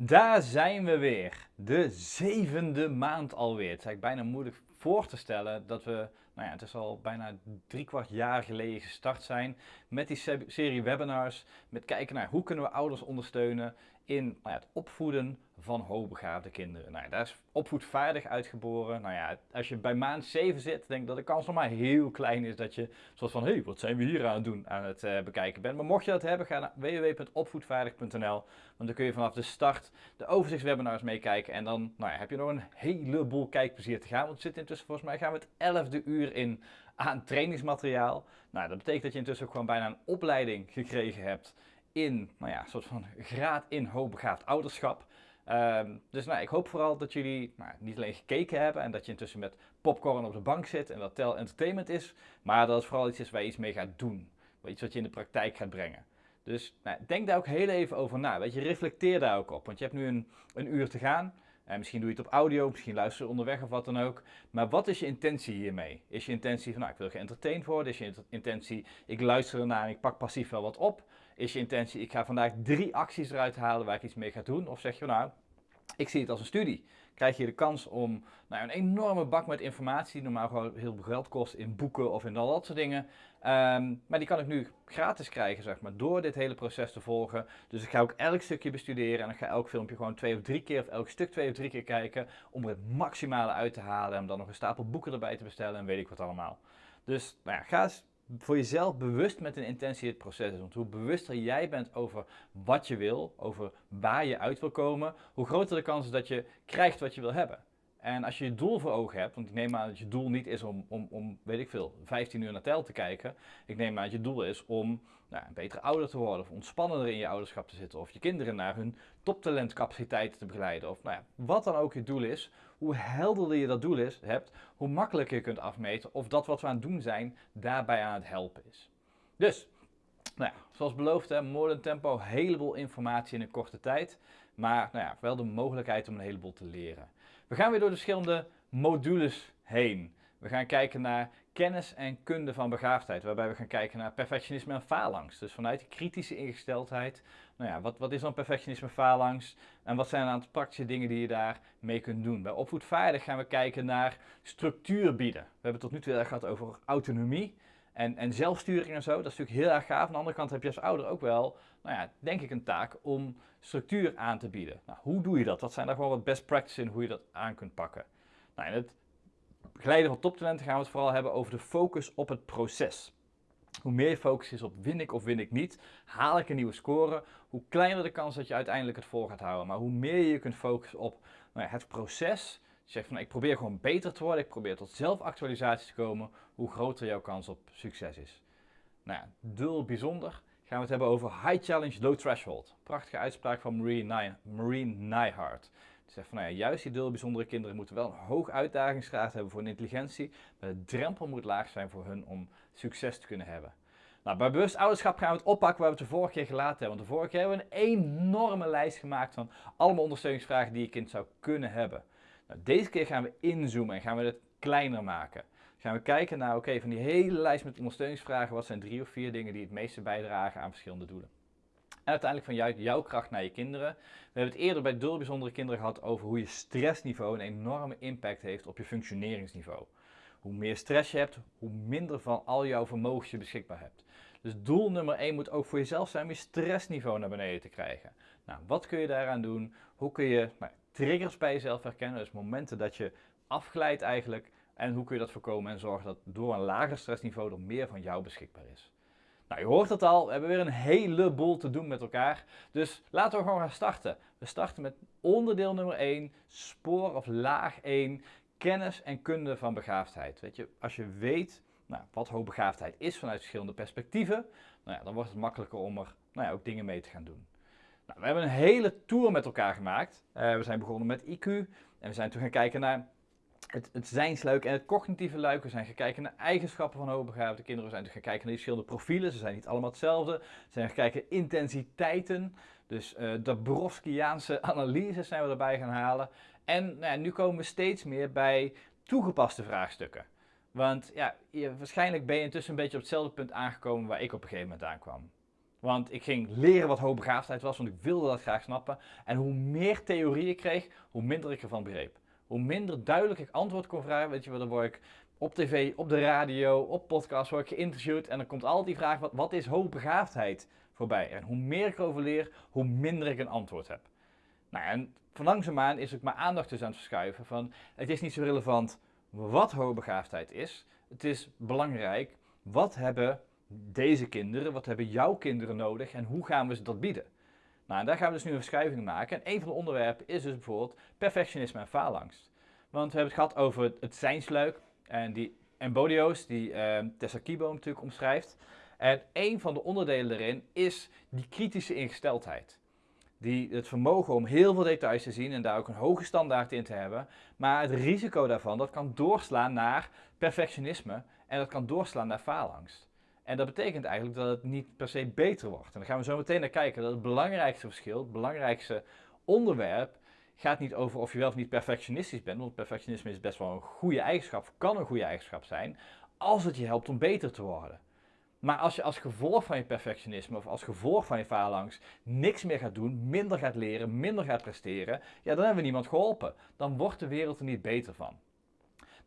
Daar zijn we weer. De zevende maand alweer. Het is eigenlijk bijna moeilijk voor te stellen dat we, nou ja, het is al bijna drie kwart jaar geleden gestart zijn met die serie webinars. Met kijken naar hoe kunnen we ouders ondersteunen in nou het opvoeden van hoogbegaafde kinderen. Nou daar is opvoedvaardig uitgeboren. Nou ja, als je bij maand 7 zit, denk ik dat de kans nog maar heel klein is dat je soort van, hé, hey, wat zijn we hier aan het doen, aan het uh, bekijken bent. Maar mocht je dat hebben, ga naar www.opvoedvaardig.nl, want dan kun je vanaf de start de overzichtswebinars meekijken en dan nou ja, heb je nog een heleboel kijkplezier te gaan. Want zit intussen, volgens mij gaan we het elfde uur in aan trainingsmateriaal. Nou, dat betekent dat je intussen ook gewoon bijna een opleiding gekregen hebt in, nou ja, een soort van graad in hoogbegaafd ouderschap. Ehm, dus nou, ik hoop vooral dat jullie nou, niet alleen gekeken hebben en dat je intussen met popcorn op de bank zit en dat tel entertainment is, maar dat het vooral iets is waar je iets mee gaat doen. Iets wat je in de praktijk gaat brengen. Dus nou, denk daar ook heel even over na. Weet je, reflecteer daar ook op. Want je hebt nu een, een uur te gaan. En misschien doe je het op audio, misschien luister je onderweg of wat dan ook. Maar wat is je intentie hiermee? Is je intentie van, nou, ik wil geëntertained worden? Is je intentie, ik luister ernaar en ik pak passief wel wat op? Is je intentie, ik ga vandaag drie acties eruit halen waar ik iets mee ga doen? Of zeg je, nou, ik zie het als een studie. Krijg je de kans om nou, een enorme bak met informatie, die normaal gewoon heel veel geld kost in boeken of in al dat soort dingen. Ehm, maar die kan ik nu gratis krijgen, zeg maar, door dit hele proces te volgen. Dus ik ga ook elk stukje bestuderen en ik ga elk filmpje gewoon twee of drie keer, of elk stuk twee of drie keer kijken, om er het maximale uit te halen en dan nog een stapel boeken erbij te bestellen en weet ik wat allemaal. Dus nou ja, ga eens voor jezelf bewust met een intentie het proces is. Want hoe bewuster jij bent over wat je wil, over waar je uit wil komen, hoe groter de kans is dat je krijgt wat je wil hebben. En als je je doel voor ogen hebt, want ik neem aan dat je doel niet is om, om, om weet ik veel, 15 uur naar tel te kijken. Ik neem aan dat je doel is om nou, een betere ouder te worden, of ontspannender in je ouderschap te zitten, of je kinderen naar hun toptalentcapaciteiten te begeleiden, of nou ja, wat dan ook je doel is. Hoe helderder je dat doel is, hebt, hoe makkelijker je kunt afmeten of dat wat we aan het doen zijn, daarbij aan het helpen is. Dus, nou ja, zoals beloofd, hè, Modern Tempo, heleboel informatie in een korte tijd, maar nou ja, wel de mogelijkheid om een heleboel te leren. We gaan weer door de verschillende modules heen. We gaan kijken naar kennis en kunde van begaafdheid, waarbij we gaan kijken naar perfectionisme en faalangst. Dus vanuit die kritische ingesteldheid, nou ja, wat, wat is dan perfectionisme faalangst en wat zijn een aantal praktische dingen die je daar mee kunt doen. Bij opvoedvaardig gaan we kijken naar structuur bieden. We hebben tot nu toe heel gehad over autonomie en, en zelfsturing en zo. Dat is natuurlijk heel erg gaaf. Aan de andere kant heb je als ouder ook wel, nou ja, denk ik een taak om structuur aan te bieden. Nou, hoe doe je dat? Wat zijn daar gewoon wat best practices in hoe je dat aan kunt pakken? Nou, in het begeleiden van toptalenten gaan we het vooral hebben over de focus op het proces. Hoe meer focus is op win ik of win ik niet, haal ik een nieuwe score, hoe kleiner de kans dat je uiteindelijk het vol gaat houden. Maar hoe meer je kunt focussen op nou ja, het proces, zegt van ik probeer gewoon beter te worden, ik probeer tot zelfactualisatie te komen, hoe groter jouw kans op succes is. Nou ja, bijzonder gaan we het hebben over High Challenge, Low Threshold. Prachtige uitspraak van Marie, Nyhart. Die zegt van nou ja, juist die dul bijzondere kinderen moeten wel een hoog uitdagingsgraad hebben voor hun intelligentie, maar de drempel moet laag zijn voor hun om succes te kunnen hebben. Nou, bij bewust ouderschap gaan we het oppakken waar we het de vorige keer gelaten hebben. Want de vorige keer hebben we een enorme lijst gemaakt van allemaal ondersteuningsvragen die je kind zou kunnen hebben. Nou, deze keer gaan we inzoomen en gaan we het kleiner maken. Gaan we kijken naar, oké, van die hele lijst met ondersteuningsvragen, wat zijn drie of vier dingen die het meeste bijdragen aan verschillende doelen. En uiteindelijk van jou, jouw kracht naar je kinderen. We hebben het eerder bij dul bijzondere kinderen gehad over hoe je stressniveau een enorme impact heeft op je functioneringsniveau. Hoe meer stress je hebt, hoe minder van al jouw vermogens je beschikbaar hebt. Dus doel nummer 1 moet ook voor jezelf zijn om je stressniveau naar beneden te krijgen. Nou, wat kun je daaraan doen? Hoe kun je nou, triggers bij jezelf herkennen, dus momenten dat je afglijdt eigenlijk. En hoe kun je dat voorkomen en zorgen dat door een lager stressniveau er meer van jou beschikbaar is. Nou, je hoort het al, we hebben weer een heleboel te doen met elkaar. Dus laten we gewoon gaan starten. We starten met onderdeel nummer 1, spoor of laag 1, kennis en kunde van begaafdheid. Weet je, als je weet nou, wat hoogbegaafdheid is vanuit verschillende perspectieven, nou ja, dan wordt het makkelijker om er nou ja, ook dingen mee te gaan doen. Nou, we hebben een hele tour met elkaar gemaakt. Uh, we zijn begonnen met IQ en we zijn toen gaan kijken naar het, het zijnsluik en het cognitieve luik. We zijn gaan kijken naar eigenschappen van hoogbegaafde kinderen. We zijn gaan kijken naar die verschillende profielen. Ze zijn niet allemaal hetzelfde. We zijn gaan kijken naar intensiteiten. Dus uh, de Borowskiaanse analyses zijn we erbij gaan halen. En nou ja, nu komen we steeds meer bij toegepaste vraagstukken. Want ja, je, waarschijnlijk ben je intussen een beetje op hetzelfde punt aangekomen waar ik op een gegeven moment aankwam. Want ik ging leren wat hoogbegaafdheid was, want ik wilde dat graag snappen. En hoe meer theorie ik kreeg, hoe minder ik ervan begreep. Hoe minder duidelijk ik antwoord kon vragen, weet je wel, dan word ik op tv, op de radio, op podcast word ik geïnterviewd. En dan komt altijd die vraag, wat, wat is hoogbegaafdheid voorbij? En hoe meer ik erover leer, hoe minder ik een antwoord heb. Nou, en van langzaamaan is ook mijn aandacht dus aan het verschuiven van, het is niet zo relevant wat hoogbegaafdheid is. Het is belangrijk, wat hebben deze kinderen, wat hebben jouw kinderen nodig en hoe gaan we ze dat bieden? Nou, en daar gaan we dus nu een verschuiving maken. En een van de onderwerpen is dus bijvoorbeeld perfectionisme en faalangst. Want we hebben het gehad over het zijnsluik en die embodio's, die uh, Tessa Kibo natuurlijk omschrijft. En een van de onderdelen daarin is die kritische ingesteldheid. Die, het vermogen om heel veel details te zien en daar ook een hoge standaard in te hebben. Maar het risico daarvan, dat kan doorslaan naar perfectionisme en dat kan doorslaan naar faalangst. En dat betekent eigenlijk dat het niet per se beter wordt. En dan gaan we zo meteen naar kijken dat het belangrijkste verschil, het belangrijkste onderwerp, gaat niet over of je wel of niet perfectionistisch bent. Want perfectionisme is best wel een goede eigenschap, kan een goede eigenschap zijn, als het je helpt om beter te worden. Maar als je als gevolg van je perfectionisme of als gevolg van je faalangst niks meer gaat doen, minder gaat leren, minder gaat presteren, ja, dan hebben we niemand geholpen. Dan wordt de wereld er niet beter van.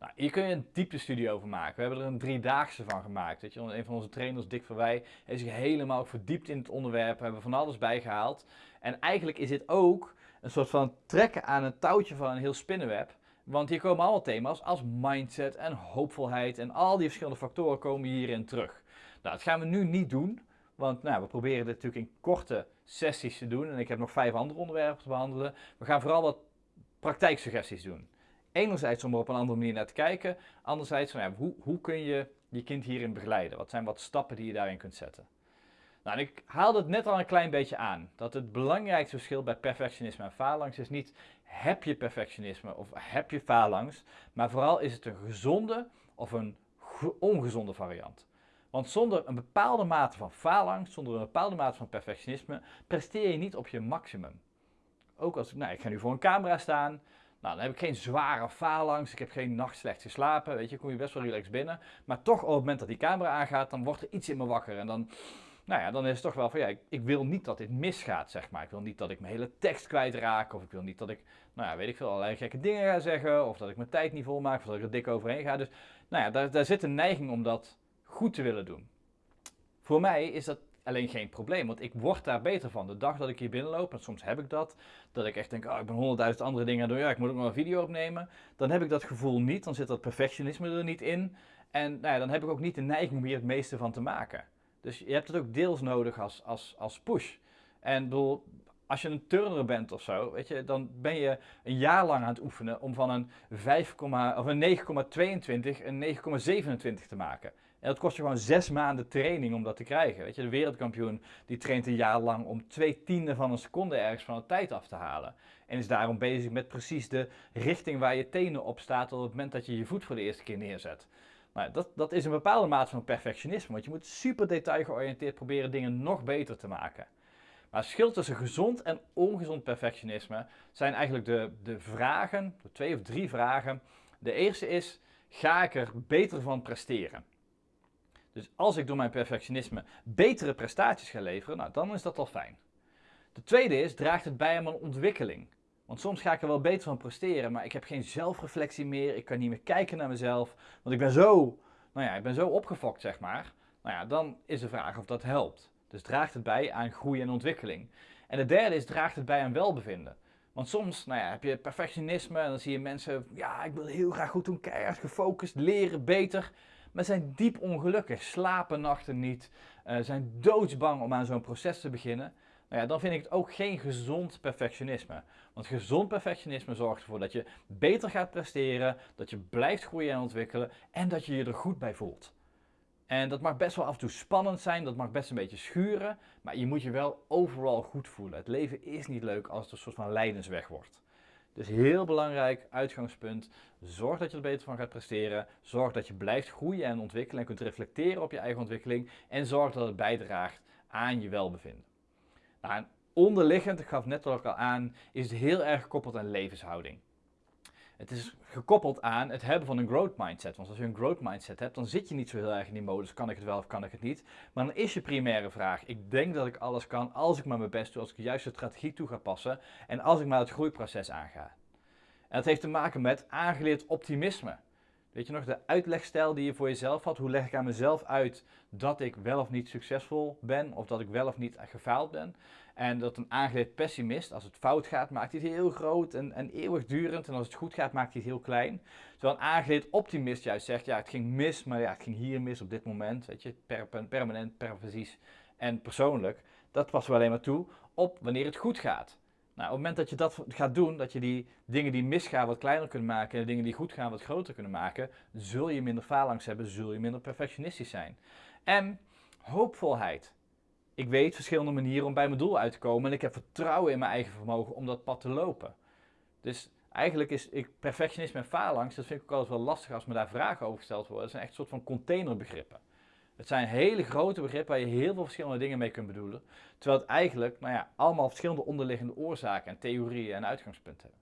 Nou, hier kun je een dieptestudie over maken. We hebben er een driedaagse van gemaakt. Weet je? Een van onze trainers, Dick Verwij, heeft zich helemaal verdiept in het onderwerp. We hebben van alles bijgehaald. En eigenlijk is dit ook een soort van trekken aan een touwtje van een heel spinnenweb. Want hier komen allemaal thema's als mindset en hoopvolheid en al die verschillende factoren komen hierin terug. Nou, dat gaan we nu niet doen, want nou, we proberen dit natuurlijk in korte sessies te doen. En ik heb nog vijf andere onderwerpen te behandelen. We gaan vooral wat praktijksuggesties doen. Enerzijds om er op een andere manier naar te kijken. Anderzijds, van, ja, hoe, hoe kun je je kind hierin begeleiden? Wat zijn wat stappen die je daarin kunt zetten? Nou, ik haalde het net al een klein beetje aan. Dat het belangrijkste verschil bij perfectionisme en faalangst is niet heb je perfectionisme of heb je faalangst. Maar vooral is het een gezonde of een ongezonde variant. Want zonder een bepaalde mate van faalangst, zonder een bepaalde mate van perfectionisme, presteer je niet op je maximum. Ook als nou, ik ga nu voor een camera staan, nou, dan heb ik geen zware faalangst, ik heb geen nacht slecht geslapen, weet je, kom je best wel relaxed binnen. Maar toch op het moment dat die camera aangaat, dan wordt er iets in me wakker en dan, nou ja, dan is het toch wel van, ja, ik, ik, wil niet dat dit misgaat, zeg maar. Ik wil niet dat ik mijn hele tekst kwijtraak, of ik wil niet dat ik, nou ja, weet ik veel, allerlei gekke dingen ga zeggen, of dat ik mijn tijd niet volmaak, of dat ik er dik overheen ga. Dus, nou ja, daar, daar zit een neiging om dat goed te willen doen. Voor mij is dat alleen geen probleem, want ik word daar beter van. De dag dat ik hier binnenloop, en soms heb ik dat, dat ik echt denk, oh, ik ben honderdduizend andere dingen aan doen, ja, ik moet ook nog een video opnemen. Dan heb ik dat gevoel niet, dan zit dat perfectionisme er niet in. En nou ja, dan heb ik ook niet de neiging om hier het meeste van te maken. Dus je hebt het ook deels nodig als, als, als push. En bedoel, als je een turner bent of zo, weet je, dan ben je een jaar lang aan het oefenen om van een, 5, of een 9,22 een 9,27 te maken. En dat kost je gewoon zes maanden training om dat te krijgen. Weet je, de wereldkampioen die traint een jaar lang om twee tienden van een seconde ergens van de tijd af te halen. En is daarom bezig met precies de richting waar je tenen op staat op het moment dat je je voet voor de eerste keer neerzet. Nou, dat, dat is een bepaalde mate van perfectionisme, want je moet super detailgeoriënteerd proberen dingen nog beter te maken. Maar het verschil tussen gezond en ongezond perfectionisme zijn eigenlijk de, de vragen, de twee of drie vragen. De eerste is, ga ik er beter van presteren? Dus als ik door mijn perfectionisme betere prestaties ga leveren, nou, dan is dat al fijn. De tweede is, draagt het bij aan mijn ontwikkeling? Want soms ga ik er wel beter van presteren, maar ik heb geen zelfreflectie meer. Ik kan niet meer kijken naar mezelf. Want ik ben zo, nou ja, ik ben zo opgefokt, zeg maar. Nou ja, dan is de vraag of dat helpt. Dus draagt het bij aan groei en ontwikkeling. En de derde is, draagt het bij aan welbevinden. Want soms nou ja, heb je perfectionisme en dan zie je mensen, ja, ik wil heel graag goed doen, keihard gefocust, leren beter maar zijn diep ongelukkig, slapen nachten niet, uh, zijn doodsbang om aan zo'n proces te beginnen. Nou ja, dan vind ik het ook geen gezond perfectionisme. Want gezond perfectionisme zorgt ervoor dat je beter gaat presteren, dat je blijft groeien en ontwikkelen en dat je je er goed bij voelt. En dat mag best wel af en toe spannend zijn, dat mag best een beetje schuren, maar je moet je wel overal goed voelen. Het leven is niet leuk als het een soort van lijdensweg wordt. Dus heel belangrijk uitgangspunt. Zorg dat je er beter van gaat presteren. Zorg dat je blijft groeien en ontwikkelen en kunt reflecteren op je eigen ontwikkeling. En zorg dat het bijdraagt aan je welbevinden. Nou, en onderliggend, ik gaf net ook al aan, is het heel erg gekoppeld aan levenshouding. Het is gekoppeld aan het hebben van een growth mindset. Want als je een growth mindset hebt, dan zit je niet zo heel erg in die modus. Kan ik het wel of kan ik het niet? Maar dan is je primaire vraag. Ik denk dat ik alles kan als ik maar mijn best doe. Als ik de juiste strategie toe ga passen. En als ik maar het groeiproces aanga. En dat heeft te maken met aangeleerd optimisme. Weet je nog, de uitlegstijl die je voor jezelf had. Hoe leg ik aan mezelf uit dat ik wel of niet succesvol ben. Of dat ik wel of niet gefaald ben. En dat een aangeleerd pessimist, als het fout gaat, maakt hij het heel groot en, en eeuwigdurend. En als het goed gaat, maakt hij het heel klein. Terwijl een aangeleerd optimist juist zegt, ja, het ging mis, maar ja, het ging hier mis op dit moment. Weet je, per, permanent, pervasies en persoonlijk. Dat passen we alleen maar toe op wanneer het goed gaat. Nou, op het moment dat je dat gaat doen, dat je die dingen die misgaan wat kleiner kunt maken en de dingen die goed gaan wat groter kunnen maken, zul je minder faalangst hebben, zul je minder perfectionistisch zijn. En hoopvolheid ik weet verschillende manieren om bij mijn doel uit te komen en ik heb vertrouwen in mijn eigen vermogen om dat pad te lopen. Dus eigenlijk is ik, perfectionisme en faalangst, dat vind ik ook altijd wel lastig als me daar vragen over gesteld worden. Dat zijn echt een soort van containerbegrippen. Het zijn hele grote begrippen waar je heel veel verschillende dingen mee kunt bedoelen. Terwijl het eigenlijk, nou ja, allemaal verschillende onderliggende oorzaken en theorieën en uitgangspunten hebben.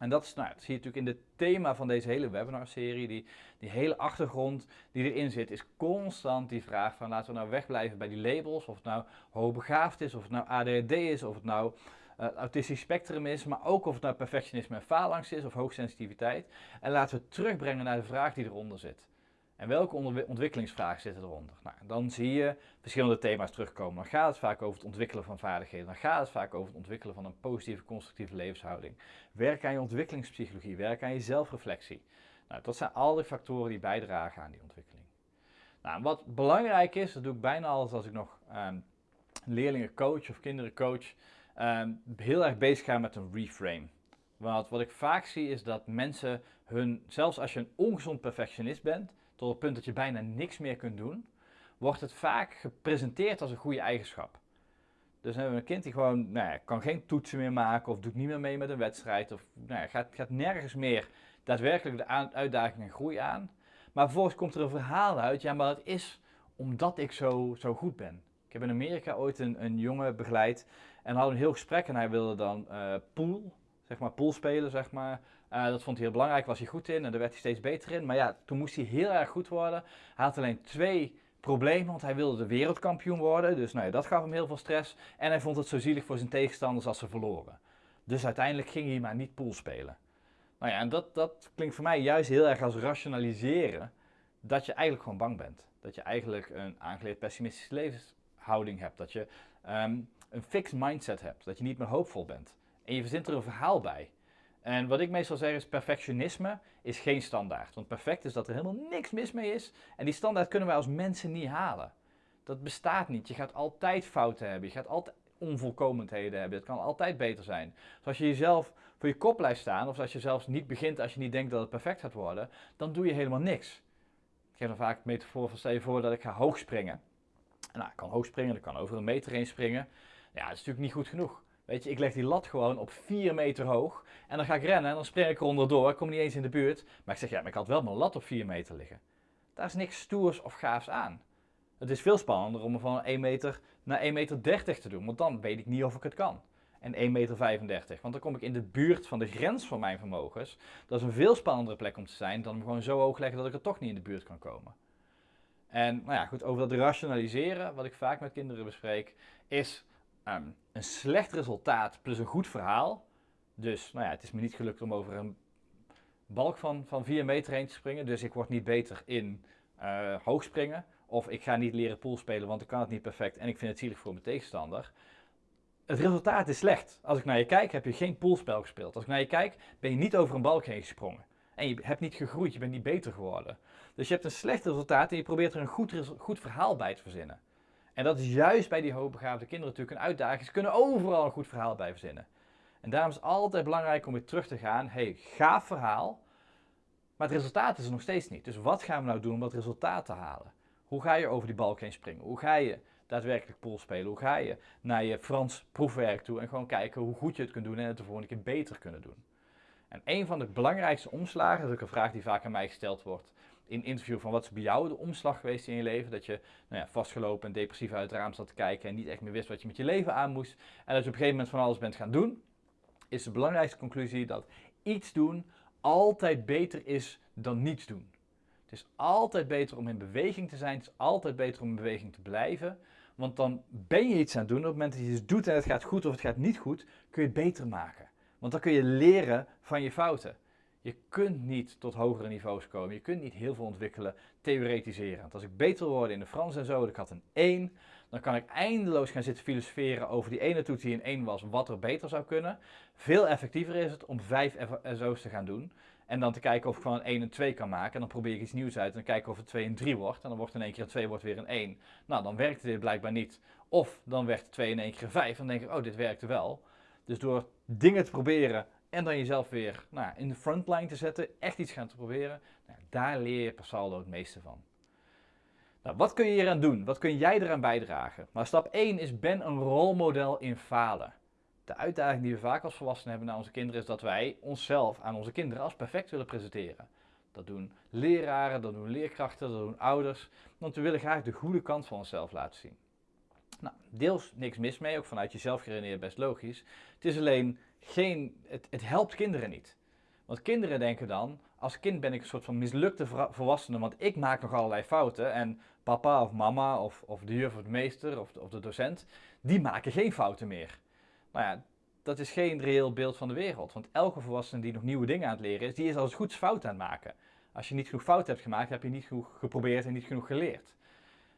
En dat, is, nou, dat zie je natuurlijk in het thema van deze hele webinarserie. Die, die hele achtergrond die erin zit, is constant die vraag van laten we nou wegblijven bij die labels. Of het nou hoogbegaafd is, of het nou ADHD is, of het nou uh, autistisch spectrum is. Maar ook of het nou perfectionisme en faalangst is, of hoogsensitiviteit. En laten we terugbrengen naar de vraag die eronder zit. En welke ontwikkelingsvragen zitten eronder? Nou, dan zie je verschillende thema's terugkomen. Dan gaat het vaak over het ontwikkelen van vaardigheden. Dan gaat het vaak over het ontwikkelen van een positieve, constructieve levenshouding. Werk aan je ontwikkelingspsychologie. Werk aan je zelfreflectie. Nou, dat zijn al die factoren die bijdragen aan die ontwikkeling. Nou, wat belangrijk is, dat doe ik bijna altijd als ik nog um, leerlingen coach of kinderen coach, um, heel erg bezig ga met een reframe. Want wat ik vaak zie is dat mensen hun, zelfs als je een ongezond perfectionist bent, tot het punt dat je bijna niks meer kunt doen, wordt het vaak gepresenteerd als een goede eigenschap. Dus dan hebben we een kind die gewoon nou ja, kan geen toetsen meer maken of doet niet meer mee met een wedstrijd of nou ja, gaat, gaat nergens meer daadwerkelijk de uitdaging en groei aan. Maar vervolgens komt er een verhaal uit, ja maar het is omdat ik zo, zo goed ben. Ik heb in Amerika ooit een, een jongen begeleid en hadden een heel gesprek en hij wilde dan uh, pool, zeg maar pool spelen, zeg maar. Uh, dat vond hij heel belangrijk, was hij goed in en daar werd hij steeds beter in. Maar ja, toen moest hij heel erg goed worden. Hij had alleen twee problemen, want hij wilde de wereldkampioen worden. Dus nou ja, dat gaf hem heel veel stress. En hij vond het zo zielig voor zijn tegenstanders als ze verloren. Dus uiteindelijk ging hij maar niet pool spelen. Nou ja, en dat, dat klinkt voor mij juist heel erg als rationaliseren dat je eigenlijk gewoon bang bent. Dat je eigenlijk een aangeleerd pessimistische levenshouding hebt. Dat je um, een fixed mindset hebt. Dat je niet meer hoopvol bent. En je verzint er een verhaal bij. En wat ik meestal zeg is, perfectionisme is geen standaard. Want perfect is dat er helemaal niks mis mee is. En die standaard kunnen wij als mensen niet halen. Dat bestaat niet. Je gaat altijd fouten hebben. Je gaat altijd onvolkomenheden hebben. Het kan altijd beter zijn. Dus als je jezelf voor je kop blijft staan, of als je zelfs niet begint als je niet denkt dat het perfect gaat worden, dan doe je helemaal niks. Ik geef dan vaak een metafoor van stel je voor dat ik ga hoog springen. Nou, ik kan hoog springen, ik kan over een meter heen springen. Ja, dat is natuurlijk niet goed genoeg. Weet je, ik leg die lat gewoon op 4 meter hoog. En dan ga ik rennen en dan spring ik er onderdoor. Ik kom niet eens in de buurt. Maar ik zeg, ja, maar ik had wel mijn lat op 4 meter liggen. Daar is niks stoers of gaafs aan. Het is veel spannender om van 1 meter naar 1 meter 30 te doen. Want dan weet ik niet of ik het kan. En 1 meter 35. Want dan kom ik in de buurt van de grens van mijn vermogens. Dat is een veel spannendere plek om te zijn dan hem gewoon zo hoog leggen dat ik er toch niet in de buurt kan komen. En nou ja, goed, over dat rationaliseren, wat ik vaak met kinderen bespreek, is Ehm, een slecht resultaat plus een goed verhaal. Dus nou ja, het is me niet gelukt om over een balk van, van 4 meter heen te springen. Dus ik word niet beter in uh, hoogspringen. Of ik ga niet leren poolspelen, want ik kan het niet perfect en ik vind het zielig voor mijn tegenstander. Het resultaat is slecht. Als ik naar je kijk, heb je geen poolspel gespeeld. Als ik naar je kijk, ben je niet over een balk heen gesprongen. En je hebt niet gegroeid, je bent niet beter geworden. Dus je hebt een slecht resultaat en je probeert er een goed, goed verhaal bij te verzinnen. En dat is juist bij die hoogbegaafde kinderen natuurlijk een uitdaging. Ze kunnen overal een goed verhaal bij verzinnen. En daarom is het altijd belangrijk om weer terug te gaan. hey, gaaf verhaal, maar het resultaat is er nog steeds niet. Dus wat gaan we nou doen om dat resultaat te halen? Hoe ga je over die balk heen springen? Hoe ga je daadwerkelijk pool spelen? Hoe ga je naar je Frans proefwerk toe en gewoon kijken hoe goed je het kunt doen en het de volgende keer beter kunnen doen? En een van de belangrijkste omslagen, dat is ook een vraag die vaak aan mij gesteld wordt, in interview van wat is bij jou de omslag geweest in je leven? Dat je nou ja, vastgelopen en depressief uit het raam zat te kijken en niet echt meer wist wat je met je leven aan moest. En dat je op een gegeven moment van alles bent gaan doen. Is de belangrijkste conclusie dat iets doen altijd beter is dan niets doen. Het is altijd beter om in beweging te zijn. Het is altijd beter om in beweging te blijven. Want dan ben je iets aan het doen. Op het moment dat je iets doet en het gaat goed of het gaat niet goed, kun je het beter maken. Want dan kun je leren van je fouten. Je kunt niet tot hogere niveaus komen. Je kunt niet heel veel ontwikkelen, theoretiseren. Want als ik beter worden in de Frans en zo, ik had een 1, dan kan ik eindeloos gaan zitten filosoferen over die ene toets die een 1 was, wat er beter zou kunnen. Veel effectiever is het om 5 SO's te gaan doen. En dan te kijken of ik van een 1 een 2 kan maken. En dan probeer ik iets nieuws uit en dan kijken of het 2 een 3 wordt. En dan wordt in één keer een 2 wordt weer een 1. Nou, dan werkte dit blijkbaar niet. Of dan werd 2 in één keer een 5. En dan denk ik, oh, dit werkte wel. Dus door dingen te proberen en dan jezelf weer nou, in de frontline te zetten, echt iets gaan te proberen, nou, daar leer je per saldo het meeste van. Nou, wat kun je hier aan doen? Wat kun jij eraan bijdragen? Nou, stap 1 is ben een rolmodel in falen. De uitdaging die we vaak als volwassenen hebben naar onze kinderen is dat wij onszelf aan onze kinderen als perfect willen presenteren. Dat doen leraren, dat doen leerkrachten, dat doen ouders. Want we willen graag de goede kant van onszelf laten zien. Nou, deels niks mis mee, ook vanuit jezelf geredeneerd best logisch. Het is alleen geen, het, het helpt kinderen niet. Want kinderen denken dan, als kind ben ik een soort van mislukte volwassene, want ik maak nog allerlei fouten. En papa of mama of, of de juf of de meester of de, of de docent, die maken geen fouten meer. Nou ja, dat is geen reëel beeld van de wereld. Want elke volwassene die nog nieuwe dingen aan het leren is, die is als goed fout aan het maken. Als je niet genoeg fout hebt gemaakt, heb je niet genoeg geprobeerd en niet genoeg geleerd.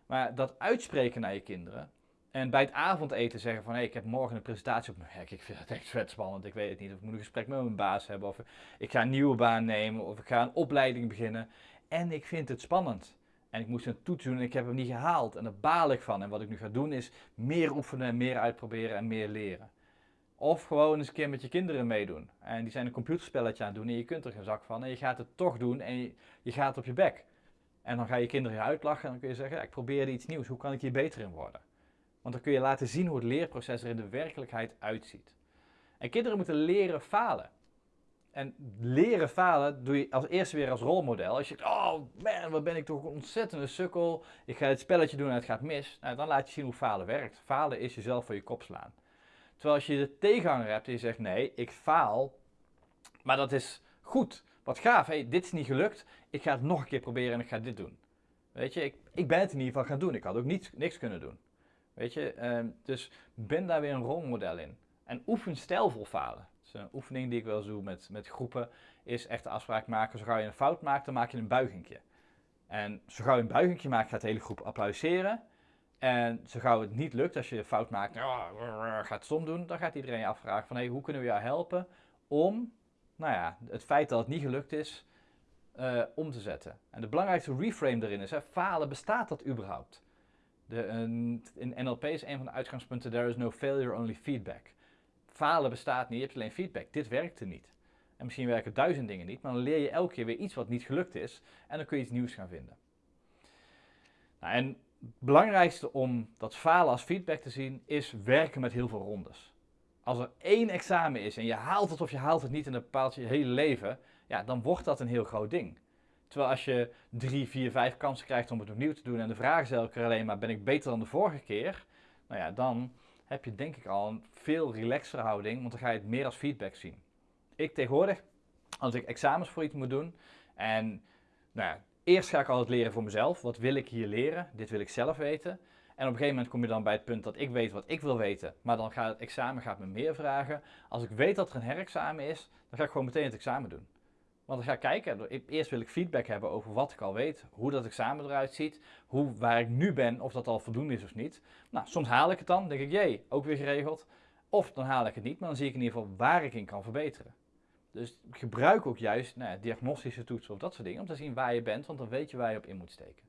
Maar dat uitspreken naar je kinderen, en bij het avondeten zeggen van, hé, hey, ik heb morgen een presentatie op mijn werk. Ik vind het echt vet spannend. Ik weet het niet. Of ik moet een gesprek met mijn baas hebben. Of ik ga een nieuwe baan nemen. Of ik ga een opleiding beginnen. En ik vind het spannend. En ik moest een toets doen en ik heb hem niet gehaald. En daar baal ik van. En wat ik nu ga doen is meer oefenen, meer uitproberen en meer leren. Of gewoon eens een keer met je kinderen meedoen. En die zijn een computerspelletje aan het doen en je kunt er geen zak van. En je gaat het toch doen en je, je gaat op je bek. En dan ga je kinderen je uitlachen en dan kun je zeggen, ja, ik probeer iets nieuws. Hoe kan ik hier beter in worden? Want dan kun je laten zien hoe het leerproces er in de werkelijkheid uitziet. En kinderen moeten leren falen. En leren falen doe je als eerste weer als rolmodel. Als je denkt, oh man, wat ben ik toch een ontzettende sukkel. Ik ga het spelletje doen en het gaat mis. Nou, dan laat je zien hoe falen werkt. Falen is jezelf voor je kop slaan. Terwijl als je de tegenhanger hebt en je zegt, nee, ik faal, maar dat is goed. Wat gaaf, dit is niet gelukt. Ik ga het nog een keer proberen en ik ga dit doen. Weet je, ik, ik ben het in ieder geval gaan doen. Ik had ook niets, niks kunnen doen. Weet je, ehm, dus ben daar weer een rolmodel in. En oefen stijlvol falen. Dus een oefening die ik wel doe met, met groepen, is echt de afspraak maken. Zo gauw je een fout maakt, dan maak je een buigingje. En zo gauw je een buigingje maakt, gaat de hele groep applaudisseren. En zo gauw het niet lukt, als je een fout maakt, gaat stom doen, dan gaat iedereen je afvragen van, hey, hoe kunnen we jou helpen om, nou ja, het feit dat het niet gelukt is, uh, om te zetten. En de belangrijkste reframe erin is, hè, falen, bestaat dat überhaupt? De, in NLP is een van de uitgangspunten, there is no failure, only feedback. Falen bestaat niet, je hebt alleen feedback. Dit werkte niet. En misschien werken duizend dingen niet, maar dan leer je elke keer weer iets wat niet gelukt is en dan kun je iets nieuws gaan vinden. Nou, en het belangrijkste om dat falen als feedback te zien, is werken met heel veel rondes. Als er één examen is en je haalt het of je haalt het niet en dat bepaalt je hele leven, ja, dan wordt dat een heel groot ding. Terwijl als je drie, vier, vijf kansen krijgt om het opnieuw te doen en de vraag is elke keer alleen maar ben ik beter dan de vorige keer, nou ja, dan heb je denk ik al een veel relaxere houding, want dan ga je het meer als feedback zien. Ik tegenwoordig, als ik examens voor iets moet doen en nou ja, eerst ga ik altijd leren voor mezelf, wat wil ik hier leren, dit wil ik zelf weten. En op een gegeven moment kom je dan bij het punt dat ik weet wat ik wil weten, maar dan gaat het examen gaat me meer vragen. Als ik weet dat er een herexamen is, dan ga ik gewoon meteen het examen doen. Want ik ga kijken, eerst wil ik feedback hebben over wat ik al weet, hoe dat examen eruit ziet, hoe, waar ik nu ben, of dat al voldoende is of niet. Nou, soms haal ik het dan, denk ik, jee, ook weer geregeld. Of dan haal ik het niet, maar dan zie ik in ieder geval waar ik in kan verbeteren. Dus gebruik ook juist nou ja, diagnostische toetsen of dat soort dingen, om te zien waar je bent, want dan weet je waar je op in moet steken.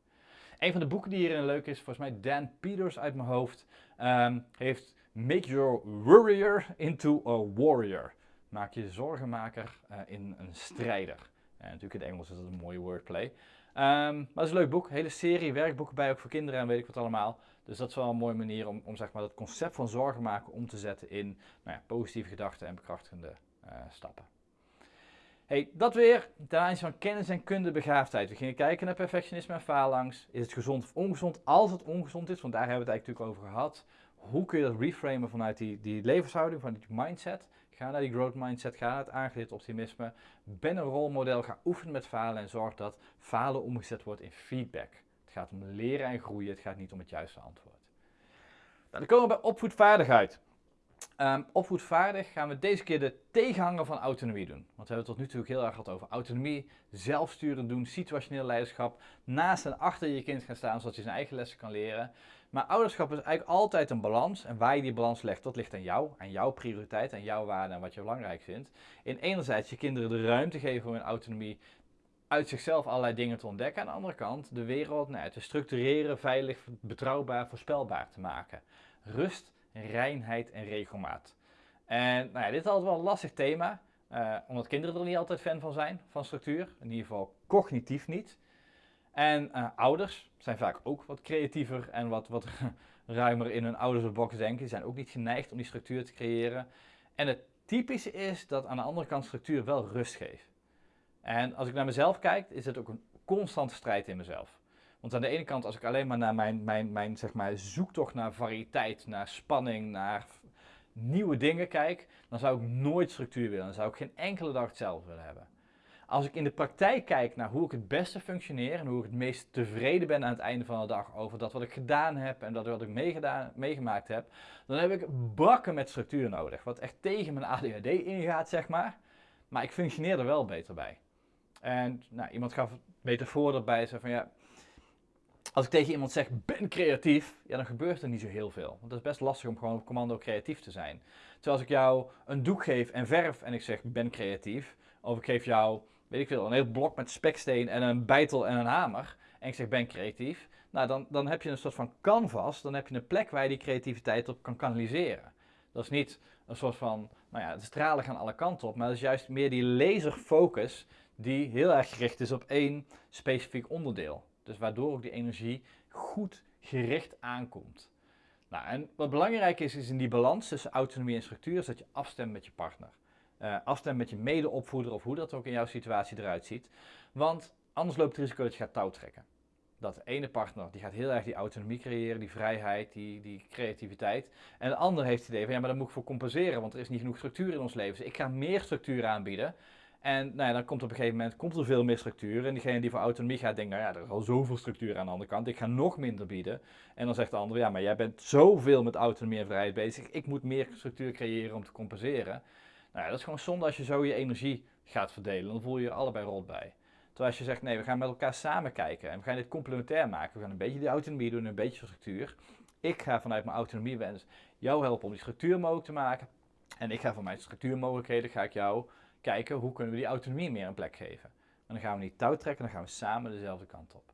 Een van de boeken die hierin leuk is, volgens mij Dan Peters uit mijn hoofd, um, heeft Make Your Worrier into a Warrior. Maak je zorgenmaker uh, in een strijder. En natuurlijk in het Engels is dat een mooie wordplay. Um, maar het is een leuk boek. Hele serie werkboeken bij, ook voor kinderen en weet ik wat allemaal. Dus dat is wel een mooie manier om, om zeg maar, dat concept van zorgen maken om te zetten in nou ja, positieve gedachten en bekrachtigende uh, stappen. Hey, dat weer ten aanzien van kennis en kunde begaafdheid. We gingen kijken naar perfectionisme en faalangst. Is het gezond of ongezond? Als het ongezond is, want daar hebben we het eigenlijk natuurlijk over gehad. hoe kun je dat reframen vanuit die, die levenshouding, vanuit die mindset. Ga naar die growth mindset, ga naar het aangeleerd optimisme. Ben een rolmodel, ga oefenen met falen en zorg dat falen omgezet wordt in feedback. Het gaat om leren en groeien, het gaat niet om het juiste antwoord. Nou, dan komen we bij opvoedvaardigheid. Um, opvoedvaardig gaan we deze keer de tegenhanger van autonomie doen. Want we hebben het tot nu toe heel erg gehad over autonomie, zelfsturen doen, situationeel leiderschap, naast en achter je kind gaan staan zodat hij zijn eigen lessen kan leren. Maar ouderschap is eigenlijk altijd een balans en waar je die balans legt, dat ligt aan jou, aan jouw prioriteit, aan jouw waarde en wat je belangrijk vindt. In enerzijds je kinderen de ruimte geven om in autonomie uit zichzelf allerlei dingen te ontdekken. Aan de andere kant de wereld nou, te structureren, veilig, betrouwbaar, voorspelbaar te maken. Rust reinheid en regelmaat. En nou ja, dit is altijd wel een lastig thema, uh, omdat kinderen er niet altijd fan van zijn, van structuur. In ieder geval cognitief niet. En uh, ouders zijn vaak ook wat creatiever en wat, wat ruimer in hun oudersbox denken. Die zijn ook niet geneigd om die structuur te creëren. En het typische is dat aan de andere kant structuur wel rust geeft. En als ik naar mezelf kijk, is het ook een constante strijd in mezelf. Want aan de ene kant, als ik alleen maar naar mijn, mijn, mijn zeg maar, zoektocht naar variëteit, naar spanning, naar nieuwe dingen kijk, dan zou ik nooit structuur willen. Dan zou ik geen enkele dag hetzelfde willen hebben. Als ik in de praktijk kijk naar hoe ik het beste functioneer en hoe ik het meest tevreden ben aan het einde van de dag over dat wat ik gedaan heb en dat wat ik meegemaakt heb, dan heb ik bakken met structuur nodig. Wat echt tegen mijn ADHD ingaat, zeg maar. Maar ik functioneer er wel beter bij. En nou, iemand gaf metafoor erbij, zei van ja, als ik tegen iemand zeg, ben creatief, ja, dan gebeurt er niet zo heel veel. Want het is best lastig om gewoon op commando creatief te zijn. Terwijl als ik jou een doek geef en verf en ik zeg, ben creatief, of ik geef jou, weet ik veel, een heel blok met speksteen en een bijtel en een hamer, en ik zeg, ben creatief, nou, dan, dan heb je een soort van canvas, dan heb je een plek waar je die creativiteit op kan kanaliseren. Dat is niet een soort van, nou ja, de stralen gaan alle kanten op, maar dat is juist meer die laserfocus die heel erg gericht is op één specifiek onderdeel. Dus waardoor ook die energie goed gericht aankomt. Nou, en wat belangrijk is, is in die balans tussen autonomie en structuur, is dat je afstemt met je partner. Uh, afstemt met je medeopvoeder of hoe dat ook in jouw situatie eruit ziet. Want anders loopt het risico dat je gaat touwtrekken. Dat de ene partner die gaat heel erg die autonomie creëren, die vrijheid, die, die creativiteit. En de ander heeft het idee van ja, maar daar moet ik voor compenseren, want er is niet genoeg structuur in ons leven. Dus ik ga meer structuur aanbieden. En nou ja, dan komt op een gegeven moment komt er veel meer structuur. En diegene die voor autonomie gaat, denkt, nou ja, er is al zoveel structuur aan de andere kant. Ik ga nog minder bieden. En dan zegt de ander, ja, maar jij bent zoveel met autonomie en vrijheid bezig. Ik moet meer structuur creëren om te compenseren. Nou ja, dat is gewoon zonde als je zo je energie gaat verdelen. Dan voel je je allebei rot bij. Terwijl als je zegt, nee, we gaan met elkaar samen kijken. En we gaan dit complementair maken. We gaan een beetje die autonomie doen, een beetje structuur. Ik ga vanuit mijn autonomiewens jou helpen om die structuur mogelijk te maken. En ik ga van mijn structuurmogelijkheden, ga ik jou kijken hoe kunnen we die autonomie meer een plek geven. En dan gaan we niet touw trekken, dan gaan we samen dezelfde kant op.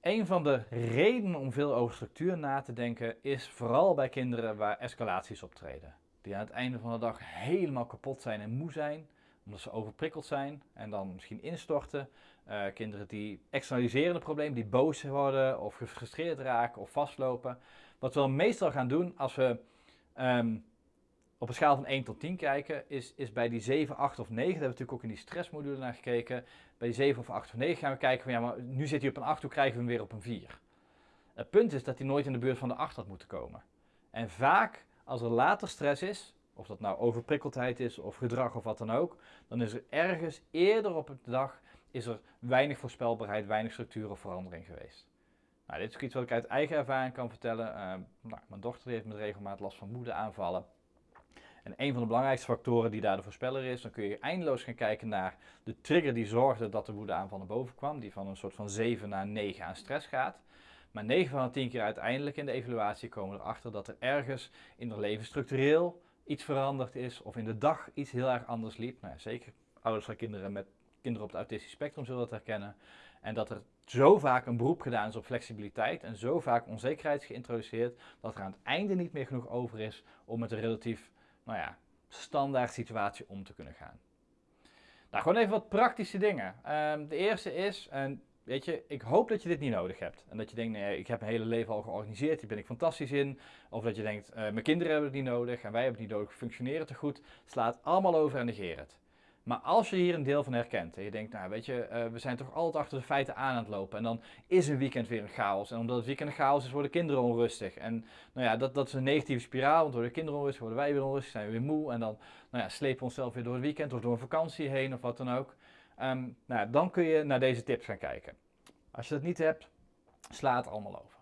Een van de redenen om veel over structuur na te denken is vooral bij kinderen waar escalaties optreden. Die aan het einde van de dag helemaal kapot zijn en moe zijn, omdat ze overprikkeld zijn en dan misschien instorten. Uh, kinderen die externaliseren het probleem, die boos worden of gefrustreerd raken of vastlopen. Wat we meestal gaan doen als we um, op een schaal van 1 tot 10 kijken, is, is bij die 7, 8 of 9, daar hebben we natuurlijk ook in die stressmodule naar gekeken. Bij die 7 of 8 of 9 gaan we kijken van ja, maar nu zit hij op een 8, hoe krijgen we hem weer op een 4? Het punt is dat hij nooit in de buurt van de 8 had moeten komen. En vaak, als er later stress is, of dat nou overprikkeldheid is of gedrag of wat dan ook, dan is er ergens eerder op de dag is er weinig voorspelbaarheid, weinig structuur of verandering geweest. Nou, dit is iets wat ik uit eigen ervaring kan vertellen. Uh, nou, mijn dochter heeft met regelmaat last van moedeaanvallen. En een van de belangrijkste factoren die daar de voorspeller is, dan kun je eindeloos gaan kijken naar de trigger die zorgde dat de woedeaanval naar boven kwam, die van een soort van 7 naar 9 aan stress gaat. Maar 9 van de 10 keer uiteindelijk in de evaluatie komen we erachter dat er ergens in haar leven structureel iets veranderd is of in de dag iets heel erg anders liep. Nou, zeker ouders van kinderen met kinderen op het autistisch spectrum zullen dat herkennen. En dat er zo vaak een beroep gedaan is op flexibiliteit en zo vaak onzekerheid is geïntroduceerd dat er aan het einde niet meer genoeg over is om met een relatief nou ja, standaard situatie om te kunnen gaan. Nou, gewoon even wat praktische dingen. Um, de eerste is, en weet je, ik hoop dat je dit niet nodig hebt. En dat je denkt, nee, ik heb mijn hele leven al georganiseerd, hier ben ik fantastisch in. Of dat je denkt, uh, mijn kinderen hebben het niet nodig en wij hebben het niet nodig, functioneren te goed. Slaat allemaal over en negeer het. Maar als je hier een deel van herkent en je denkt, nou weet je, uh, we zijn toch altijd achter de feiten aan aan het lopen. En dan is een weekend weer een chaos. En omdat het weekend een chaos is, worden kinderen onrustig. En nou ja, dat, dat is een negatieve spiraal, want worden kinderen onrustig, worden wij weer onrustig, zijn we weer moe. En dan nou ja, slepen we onszelf weer door het weekend of door een vakantie heen of wat dan ook. Um, nou, dan kun je naar deze tips gaan kijken. Als je dat niet hebt, sla het allemaal over.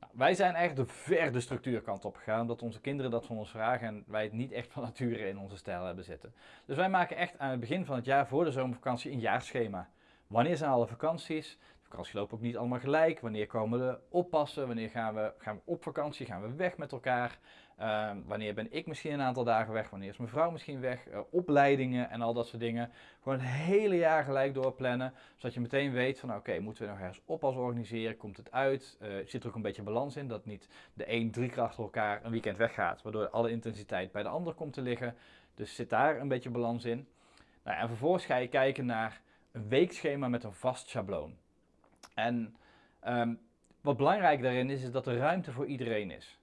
Nou, wij zijn eigenlijk de ver de structuurkant op gegaan, omdat onze kinderen dat van ons vragen en wij het niet echt van nature in onze stijl hebben zitten. Dus wij maken echt aan het begin van het jaar voor de zomervakantie een jaarschema. Wanneer zijn alle vakanties? De vakantie loopt ook niet allemaal gelijk. Wanneer komen we oppassen? Wanneer gaan we, gaan we op vakantie? Gaan we weg met elkaar? Ehm, wanneer ben ik misschien een aantal dagen weg? Wanneer is mijn vrouw misschien weg? Uh, opleidingen en al dat soort dingen. Gewoon het hele jaar gelijk doorplannen. Zodat je meteen weet van oké, moeten we nog ergens oppas organiseren? Komt het uit? Uh, zit er ook een beetje balans in? Dat niet de een drie keer achter elkaar een weekend weggaat. Waardoor alle intensiteit bij de ander komt te liggen. Dus zit daar een beetje balans in. Nou, en vervolgens ga je kijken naar een weekschema met een vast schabloon. En um, wat belangrijk daarin is, is dat er ruimte voor iedereen is.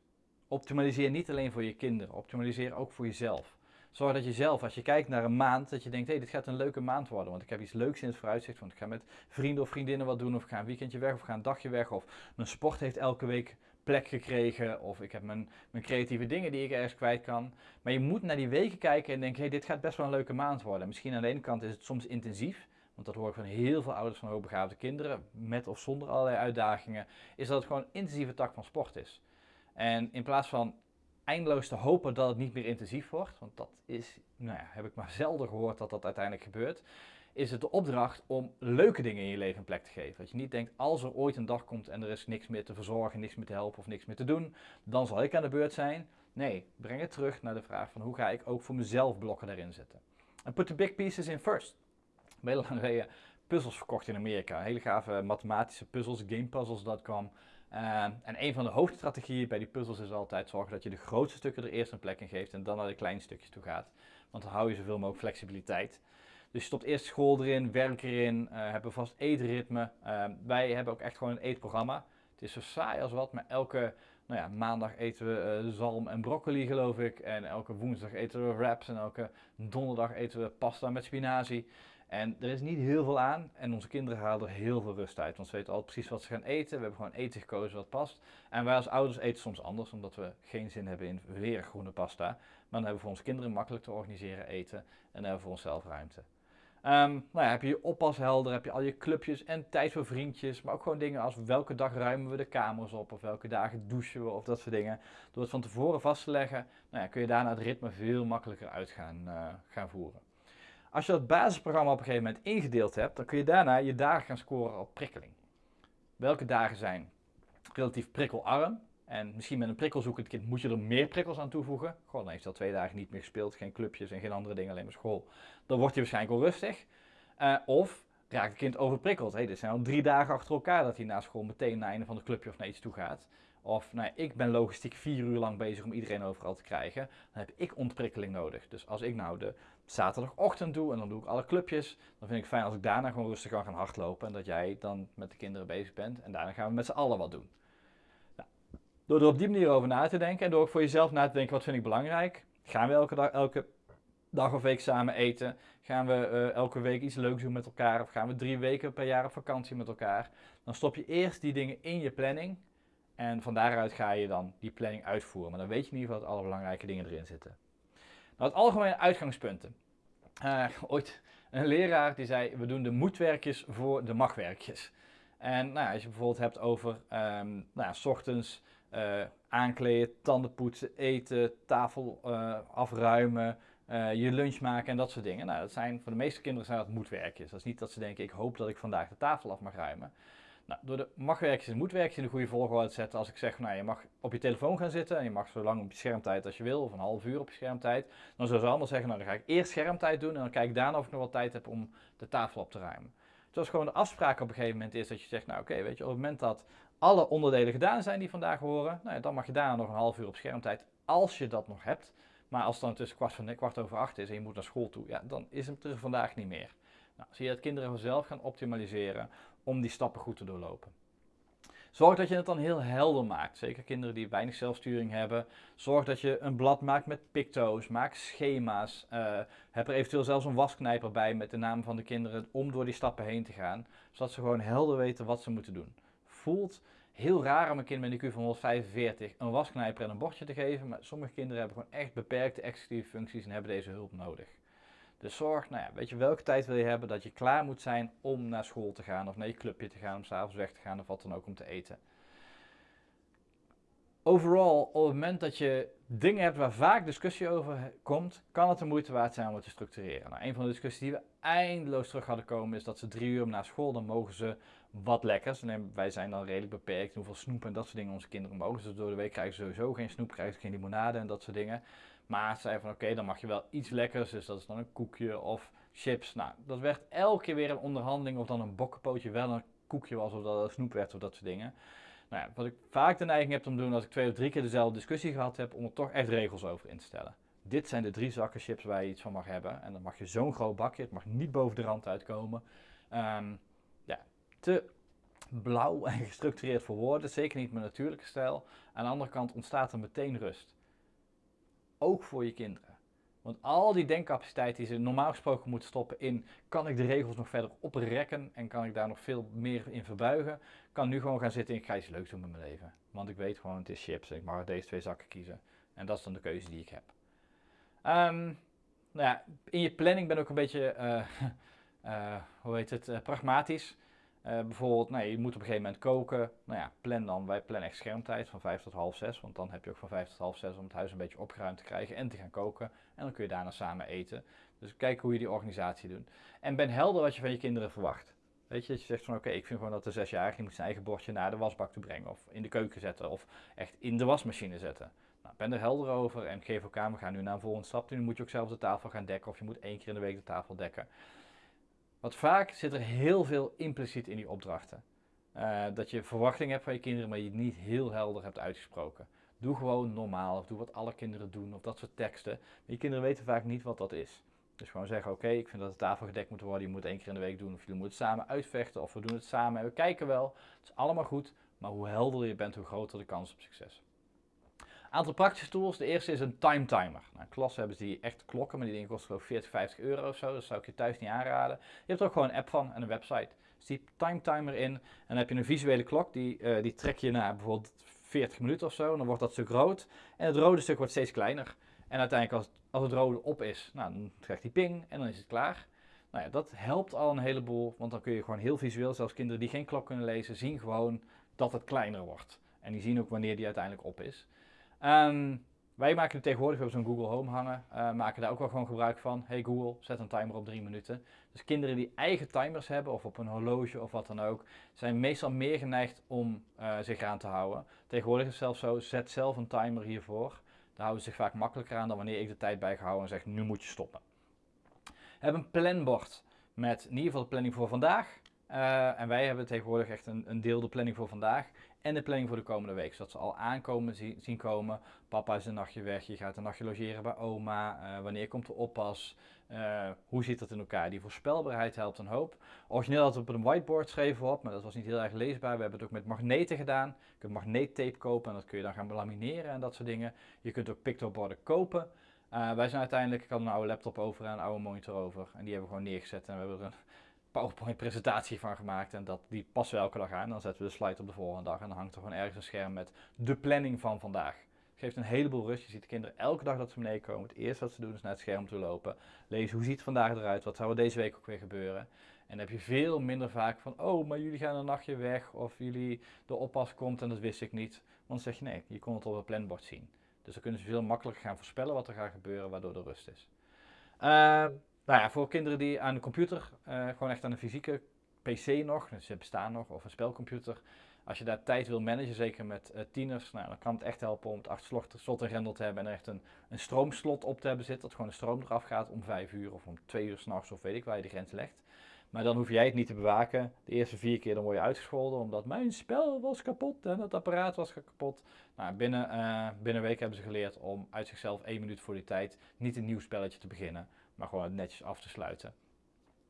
Optimaliseer niet alleen voor je kinderen, optimaliseer ook voor jezelf. Zorg dat je zelf, als je kijkt naar een maand, dat je denkt, hé, hey, dit gaat een leuke maand worden. Want ik heb iets leuks in het vooruitzicht, want ik ga met vrienden of vriendinnen wat doen, of ga een weekendje weg, of ga een dagje weg, of mijn sport heeft elke week plek gekregen, of ik heb mijn, mijn creatieve dingen die ik ergens kwijt kan. Maar je moet naar die weken kijken en denken, hé, hey, dit gaat best wel een leuke maand worden. Misschien aan de ene kant is het soms intensief, want dat hoor ik van heel veel ouders van hoogbegaafde kinderen, met of zonder allerlei uitdagingen, is dat het gewoon een intensieve tak van sport is. En in plaats van eindeloos te hopen dat het niet meer intensief wordt, want dat is, nou ja, heb ik maar zelden gehoord dat dat uiteindelijk gebeurt, is het de opdracht om leuke dingen in je leven plek te geven. Dat je niet denkt, als er ooit een dag komt en er is niks meer te verzorgen, niks meer te helpen of niks meer te doen, dan zal ik aan de beurt zijn. Nee, breng het terug naar de vraag van hoe ga ik ook voor mezelf blokken daarin zetten. En put the big pieces in first. Heel lang geleden puzzels verkocht in Amerika. Hele gave mathematische puzzels, gamepuzzles.com. Uh, en een van de hoofdstrategieën bij die puzzels is altijd zorgen dat je de grootste stukken er eerst een plek in geeft en dan naar de kleine stukjes toe gaat. Want dan hou je zoveel mogelijk flexibiliteit. Dus je stopt eerst school erin, werk erin, uh, hebben vast eetritme. Uh, wij hebben ook echt gewoon een eetprogramma. Het is zo saai als wat, maar elke nou ja, maandag eten we zalm en broccoli geloof ik. En elke woensdag eten we wraps en elke donderdag eten we pasta met spinazie. En er is niet heel veel aan en onze kinderen halen er heel veel rust uit. Want ze weten al precies wat ze gaan eten. We hebben gewoon eten gekozen wat past. En wij als ouders eten soms anders, omdat we geen zin hebben in weer groene pasta. Maar dan hebben we voor onze kinderen makkelijk te organiseren eten en dan hebben we voor onszelf ruimte. Um, nou ja, heb je je oppas helder, heb je al je clubjes en tijd voor vriendjes. Maar ook gewoon dingen als welke dag ruimen we de kamers op of welke dagen douchen we of dat soort dingen. Door het van tevoren vast te leggen, nou ja, kun je daarna het ritme veel makkelijker uit gaan, gaan voeren. Als je dat basisprogramma op een gegeven moment ingedeeld hebt, dan kun je daarna je dagen gaan scoren op prikkeling. Welke dagen zijn relatief prikkelarm? En misschien met een prikkelzoekend kind moet je er meer prikkels aan toevoegen. Gewoon, dan heeft hij al twee dagen niet meer gespeeld, geen clubjes en geen andere dingen, alleen maar school. Dan wordt hij waarschijnlijk al rustig. Uh, of raakt het kind overprikkeld. Hey, dit zijn al drie dagen achter elkaar dat hij na school meteen naar een van de clubje of naar iets toe gaat. Of nou, ik ben logistiek vier uur lang bezig om iedereen overal te krijgen. Dan heb ik ontprikkeling nodig. Dus als ik nou de zaterdagochtend doe en dan doe ik alle clubjes, dan vind ik fijn als ik daarna gewoon rustig kan gaan hardlopen. En dat jij dan met de kinderen bezig bent. En daarna gaan we met z'n allen wat doen. Nou, door er op die manier over na te denken en door ook voor jezelf na te denken wat vind ik belangrijk. Gaan we elke dag, elke dag of week samen eten? Gaan we uh, elke week iets leuks doen met elkaar? Of gaan we drie weken per jaar op vakantie met elkaar? Dan stop je eerst die dingen in je planning. En van daaruit ga je dan die planning uitvoeren. Maar dan weet je in ieder geval dat alle belangrijke dingen erin zitten. Nou, het algemene uitgangspunten. Uh, ooit een leraar die zei, we doen de moedwerkjes voor de magwerkjes. En nou, als je bijvoorbeeld hebt over, um, nou s ochtends uh, aankleden, tanden poetsen, eten, tafel uh, afruimen, je lunch maken en dat soort dingen. Nou, dat zijn, voor de meeste kinderen zijn dat moedwerkjes. Dat is niet dat ze denken, ik hoop dat ik vandaag de tafel af mag ruimen. Nou, door de magwerkjes en moetwerkjes in de goede volgorde te zetten, als ik zeg, nou, je mag op je telefoon gaan zitten en je mag zo lang op je schermtijd als je wil, of een half uur op je schermtijd, dan zou ze allemaal zeggen, nou, dan ga ik eerst schermtijd doen en dan kijk ik daarna of ik nog wel tijd heb om de tafel op te ruimen. Dus gewoon de afspraak op een gegeven moment is dat je zegt, nou oké, weet je, op het moment dat alle onderdelen gedaan zijn die vandaag horen, nou, ja, dan mag je daarna nog een half uur op schermtijd, als je dat nog hebt. Maar als het dan tussen kwart, van, kwart over acht is en je moet naar school toe, ja, dan is het er vandaag niet meer. Nou, zie je dat kinderen vanzelf gaan optimaliseren om die stappen goed te doorlopen. Zorg dat je het dan heel helder maakt. Zeker kinderen die weinig zelfsturing hebben. Zorg dat je een blad maakt met picto's. Maak schema's. Uh, heb er eventueel zelfs een wasknijper bij met de naam van de kinderen om door die stappen heen te gaan. Zodat ze gewoon helder weten wat ze moeten doen. Voelt heel raar om een kind met een IQ van 145 een wasknijper en een bordje te geven. Maar sommige kinderen hebben gewoon echt beperkte executieve functies en hebben deze hulp nodig. Dus zorg, nou ja, weet je welke tijd wil je hebben dat je klaar moet zijn om naar school te gaan of naar je clubje te gaan, om s'avonds weg te gaan of wat dan ook om te eten. Overal, op het moment dat je dingen hebt waar vaak discussie over komt, kan het de moeite waard zijn om het te structureren. Nou, een van de discussies die we eindeloos terug hadden komen is dat ze drie uur na school, dan mogen ze wat lekkers. En wij zijn dan redelijk beperkt hoeveel snoep en dat soort dingen onze kinderen mogen. Dus door de week krijgen ze sowieso geen snoep, krijgen ze geen limonade en dat soort dingen. Maar ze zei van oké, dan mag je wel iets lekkers. Dus dat is dan een koekje of chips. Nou, dat werd elke keer weer een onderhandeling of dan een bokkenpootje wel een koekje was of dat een snoep werd of dat soort dingen. Nou ja, wat ik vaak de neiging heb om te doen als ik twee of drie keer dezelfde discussie gehad heb, om er toch echt regels over in te stellen. Dit zijn de drie zakken chips waar je iets van mag hebben. En dan mag je zo'n groot bakje, het mag niet boven de rand uitkomen. Um, ja, te blauw en gestructureerd voor woorden, zeker niet met natuurlijke stijl. Aan de andere kant ontstaat er meteen rust ook voor je kinderen. Want al die denkcapaciteit die ze normaal gesproken moeten stoppen in, kan ik de regels nog verder oprekken en kan ik daar nog veel meer in verbuigen, kan nu gewoon gaan zitten en ik ga iets leuks doen met mijn leven. Want ik weet gewoon, het is chips en ik mag deze twee zakken kiezen. En dat is dan de keuze die ik heb. Um, nou ja, in je planning ben ik ook een beetje, uh, uh, hoe heet het, uh, pragmatisch. Uh, bijvoorbeeld, nou, je moet op een gegeven moment koken. Nou ja, plan dan, wij plannen echt schermtijd van 5 tot half 6. Want dan heb je ook van 5 tot half 6 om het huis een beetje opgeruimd te krijgen en te gaan koken. En dan kun je daarna samen eten. Dus kijk hoe je die organisatie doet. En ben helder wat je van je kinderen verwacht. Weet je, dat je zegt van oké, ik vind gewoon dat de zesjarige moet zijn eigen bordje naar de wasbak te brengen. Of in de keuken zetten. Of echt in de wasmachine zetten. Nou, ben er helder over en geef elkaar, we gaan nu naar een volgende stap. Nu moet je ook zelf de tafel gaan dekken. Of je moet één keer in de week de tafel dekken. Want vaak zit er heel veel impliciet in die opdrachten. Uh, dat je verwachting hebt van je kinderen, maar je het niet heel helder hebt uitgesproken. Doe gewoon normaal, of doe wat alle kinderen doen, of dat soort teksten. Maar je kinderen weten vaak niet wat dat is. Dus gewoon zeggen, oké, ik vind dat de tafel gedekt moet worden, je moet één keer in de week doen, of jullie moeten het samen uitvechten, of we doen het samen en we kijken wel. Het is allemaal goed, maar hoe helder je bent, hoe groter de kans op succes. Aantal praktische tools. De eerste is een time timer. Nou, hebben ze die echt klokken, maar die dingen kosten geloof 40, 50 euro of zo. Dat zou ik je thuis niet aanraden. Je hebt er ook gewoon een app van en een website. Dus die time timer in en dan heb je een visuele klok. Die, uh, die trek je naar bijvoorbeeld 40 minuten of zo. En dan wordt dat stuk rood. En het rode stuk wordt steeds kleiner. En uiteindelijk als, als het rode op is, nou, dan krijgt die ping en dan is het klaar. Nou ja, dat helpt al een heleboel, want dan kun je gewoon heel visueel, zelfs kinderen die geen klok kunnen lezen, zien gewoon dat het kleiner wordt. En die zien ook wanneer die uiteindelijk op is. Um, wij maken het tegenwoordig op zo'n Google Home hangen, uh, maken daar ook wel gewoon gebruik van. Hey Google, zet een timer op drie minuten. Dus kinderen die eigen timers hebben, of op een horloge of wat dan ook, zijn meestal meer geneigd om uh, zich aan te houden. Tegenwoordig is het zelfs zo, zet zelf een timer hiervoor. Daar houden ze zich vaak makkelijker aan dan wanneer ik de tijd bijgehouden en zeg, nu moet je stoppen. Heb een planbord met in ieder geval de planning voor vandaag. Uh, en wij hebben tegenwoordig echt een, een deel de planning voor vandaag en de planning voor de komende week. Zodat ze al aankomen zien komen. Papa is een nachtje weg, je gaat een nachtje logeren bij oma. Uh, wanneer komt de oppas? Uh, hoe zit dat in elkaar? Die voorspelbaarheid helpt een hoop. Origineel had het op een whiteboard schreven op, maar dat was niet heel erg leesbaar. We hebben het ook met magneten gedaan. Je kunt magneettape kopen en dat kun je dan gaan lamineren en dat soort dingen. Je kunt ook pictoborden kopen. Uh, wij zijn uiteindelijk, ik had een oude laptop over en een oude monitor over. En die hebben we gewoon neergezet en we hebben er een PowerPoint presentatie van gemaakt. En dat, die passen we elke dag aan. Dan zetten we de slide op de volgende dag. En dan hangt er gewoon ergens een scherm met de planning van vandaag. Het geeft een heleboel rust. Je ziet de kinderen elke dag dat ze beneden komen. Het eerste wat ze doen is naar het scherm toe lopen. Lezen hoe ziet het vandaag eruit. Wat zou er deze week ook weer gebeuren. En dan heb je veel minder vaak van, oh, maar jullie gaan een nachtje weg. Of jullie, de oppas komt en dat wist ik niet. Want dan zeg je, nee, je kon het op het planbord zien. Dus dan kunnen ze veel makkelijker gaan voorspellen wat er gaat gebeuren, waardoor er rust is. Uh, nou ja, voor kinderen die aan de computer, uh, gewoon echt aan een fysieke PC nog, dus ze bestaan nog, of een spelcomputer. Als je daar tijd wil managen, zeker met uh, tieners, nou, dan kan het echt helpen om het achter slot en grendel te hebben en er echt een, een stroomslot op te hebben zitten. Dat gewoon de stroom eraf gaat om vijf uur of om twee uur s'nachts of weet ik waar je de grens legt. Maar dan hoef jij het niet te bewaken. De eerste vier keer dan word je uitgescholden omdat mijn spel was kapot en het apparaat was kapot. Nou, binnen, uh, binnen een week hebben ze geleerd om uit zichzelf één minuut voor die tijd niet een nieuw spelletje te beginnen maar gewoon netjes af te sluiten.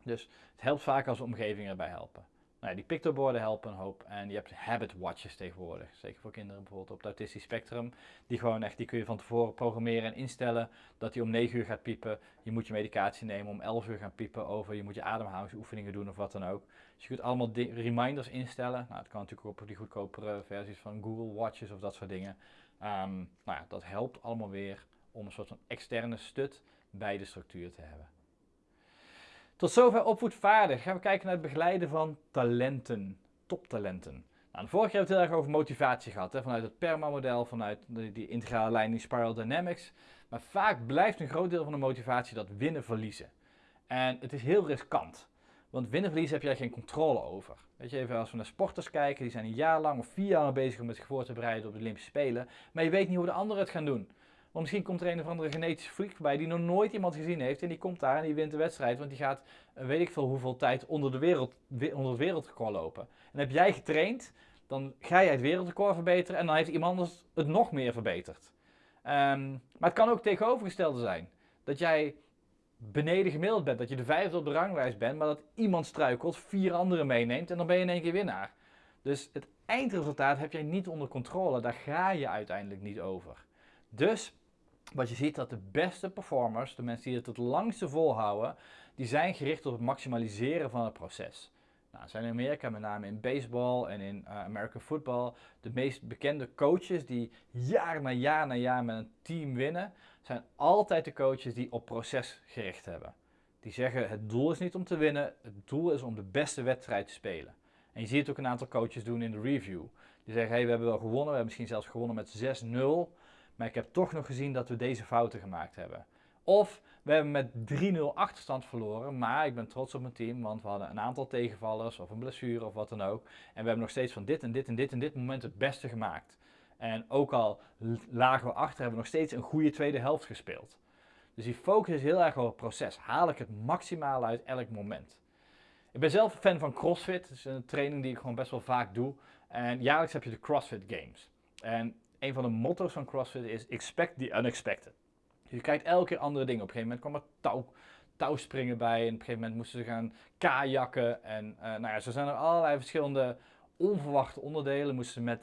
Dus het helpt vaak als de omgeving erbij helpen. Nou die pictoborden helpen een hoop. En je hebt habit watches tegenwoordig. Zeker voor kinderen bijvoorbeeld op het autistisch spectrum. Die gewoon echt, die kun je van tevoren programmeren en instellen dat hij om 9 uur gaat piepen. Je moet je medicatie nemen om 11 uur gaan piepen over. Je moet je ademhalingsoefeningen doen of wat dan ook. Dus je kunt allemaal reminders instellen. Nou, het kan natuurlijk op die goedkopere versies van Google Watches of dat soort dingen. Um, nou ja, dat helpt allemaal weer om een soort van externe stut bij de structuur te hebben. Tot zover opvoedvaardig. Gaan we kijken naar het begeleiden van talenten, toptalenten. Nou, vorige keer hebben we het heel erg over motivatie gehad, hè, vanuit het PERMA-model, vanuit die, integrale lijn, die Spiral Dynamics. Maar vaak blijft een groot deel van de motivatie dat winnen-verliezen. En het is heel riskant. Want winnen-verliezen heb jij geen controle over. Weet je, even als we naar sporters kijken, die zijn een jaar lang of vier jaar bezig om zich voor te bereiden op de Olympische Spelen. Maar je weet niet hoe de anderen het gaan doen. Want misschien komt er een of andere genetische freak voorbij die nog nooit iemand gezien heeft. En die komt daar en die wint de wedstrijd. Want die gaat eh, weet ik veel hoeveel tijd onder, de wereld, onder het wereldrecord lopen. En heb jij getraind, dan ga jij het wereldrecord verbeteren. En dan heeft iemand anders het nog meer verbeterd. Um, maar het kan ook tegenovergestelde zijn. Dat jij beneden gemiddeld bent. Dat je de vijfde op de ranglijst bent. Maar dat iemand struikelt, vier anderen meeneemt. En dan ben je in één keer winnaar. Dus het eindresultaat heb jij niet onder controle. Daar ga je uiteindelijk niet over. Dus wat je ziet dat de beste performers, de mensen die het het langste volhouden, die zijn gericht op het maximaliseren van het proces. Nou, zijn in Amerika, met name in baseball en in uh, American football, de meest bekende coaches die jaar na jaar na jaar met een team winnen, zijn altijd de coaches die op proces gericht hebben. Die zeggen het doel is niet om te winnen, het doel is om de beste wedstrijd te spelen. En je ziet het ook een aantal coaches doen in de review. Die zeggen, hey, we hebben wel gewonnen, we hebben misschien zelfs gewonnen met 6-0. Maar ik heb toch nog gezien dat we deze fouten gemaakt hebben. Of we hebben met 3-0 achterstand verloren, maar ik ben trots op mijn team, want we hadden een aantal tegenvallers of een blessure of wat dan ook. En we hebben nog steeds van dit en dit en dit en dit moment het beste gemaakt. En ook al lagen we achter, hebben we nog steeds een goede tweede helft gespeeld. Dus die focus is heel erg op het proces. Haal ik het maximaal uit elk moment. Ik ben zelf fan van CrossFit. Dat is een training die ik gewoon best wel vaak doe. En jaarlijks heb je de CrossFit Games. En een van de motto's van CrossFit is expect the unexpected. Je kijkt elke keer andere dingen. Op een gegeven moment kwam er touw, touwspringen bij. En op een gegeven moment moesten ze gaan kajakken. En uh, nou ja, zo zijn er allerlei verschillende onverwachte onderdelen. Moesten ze met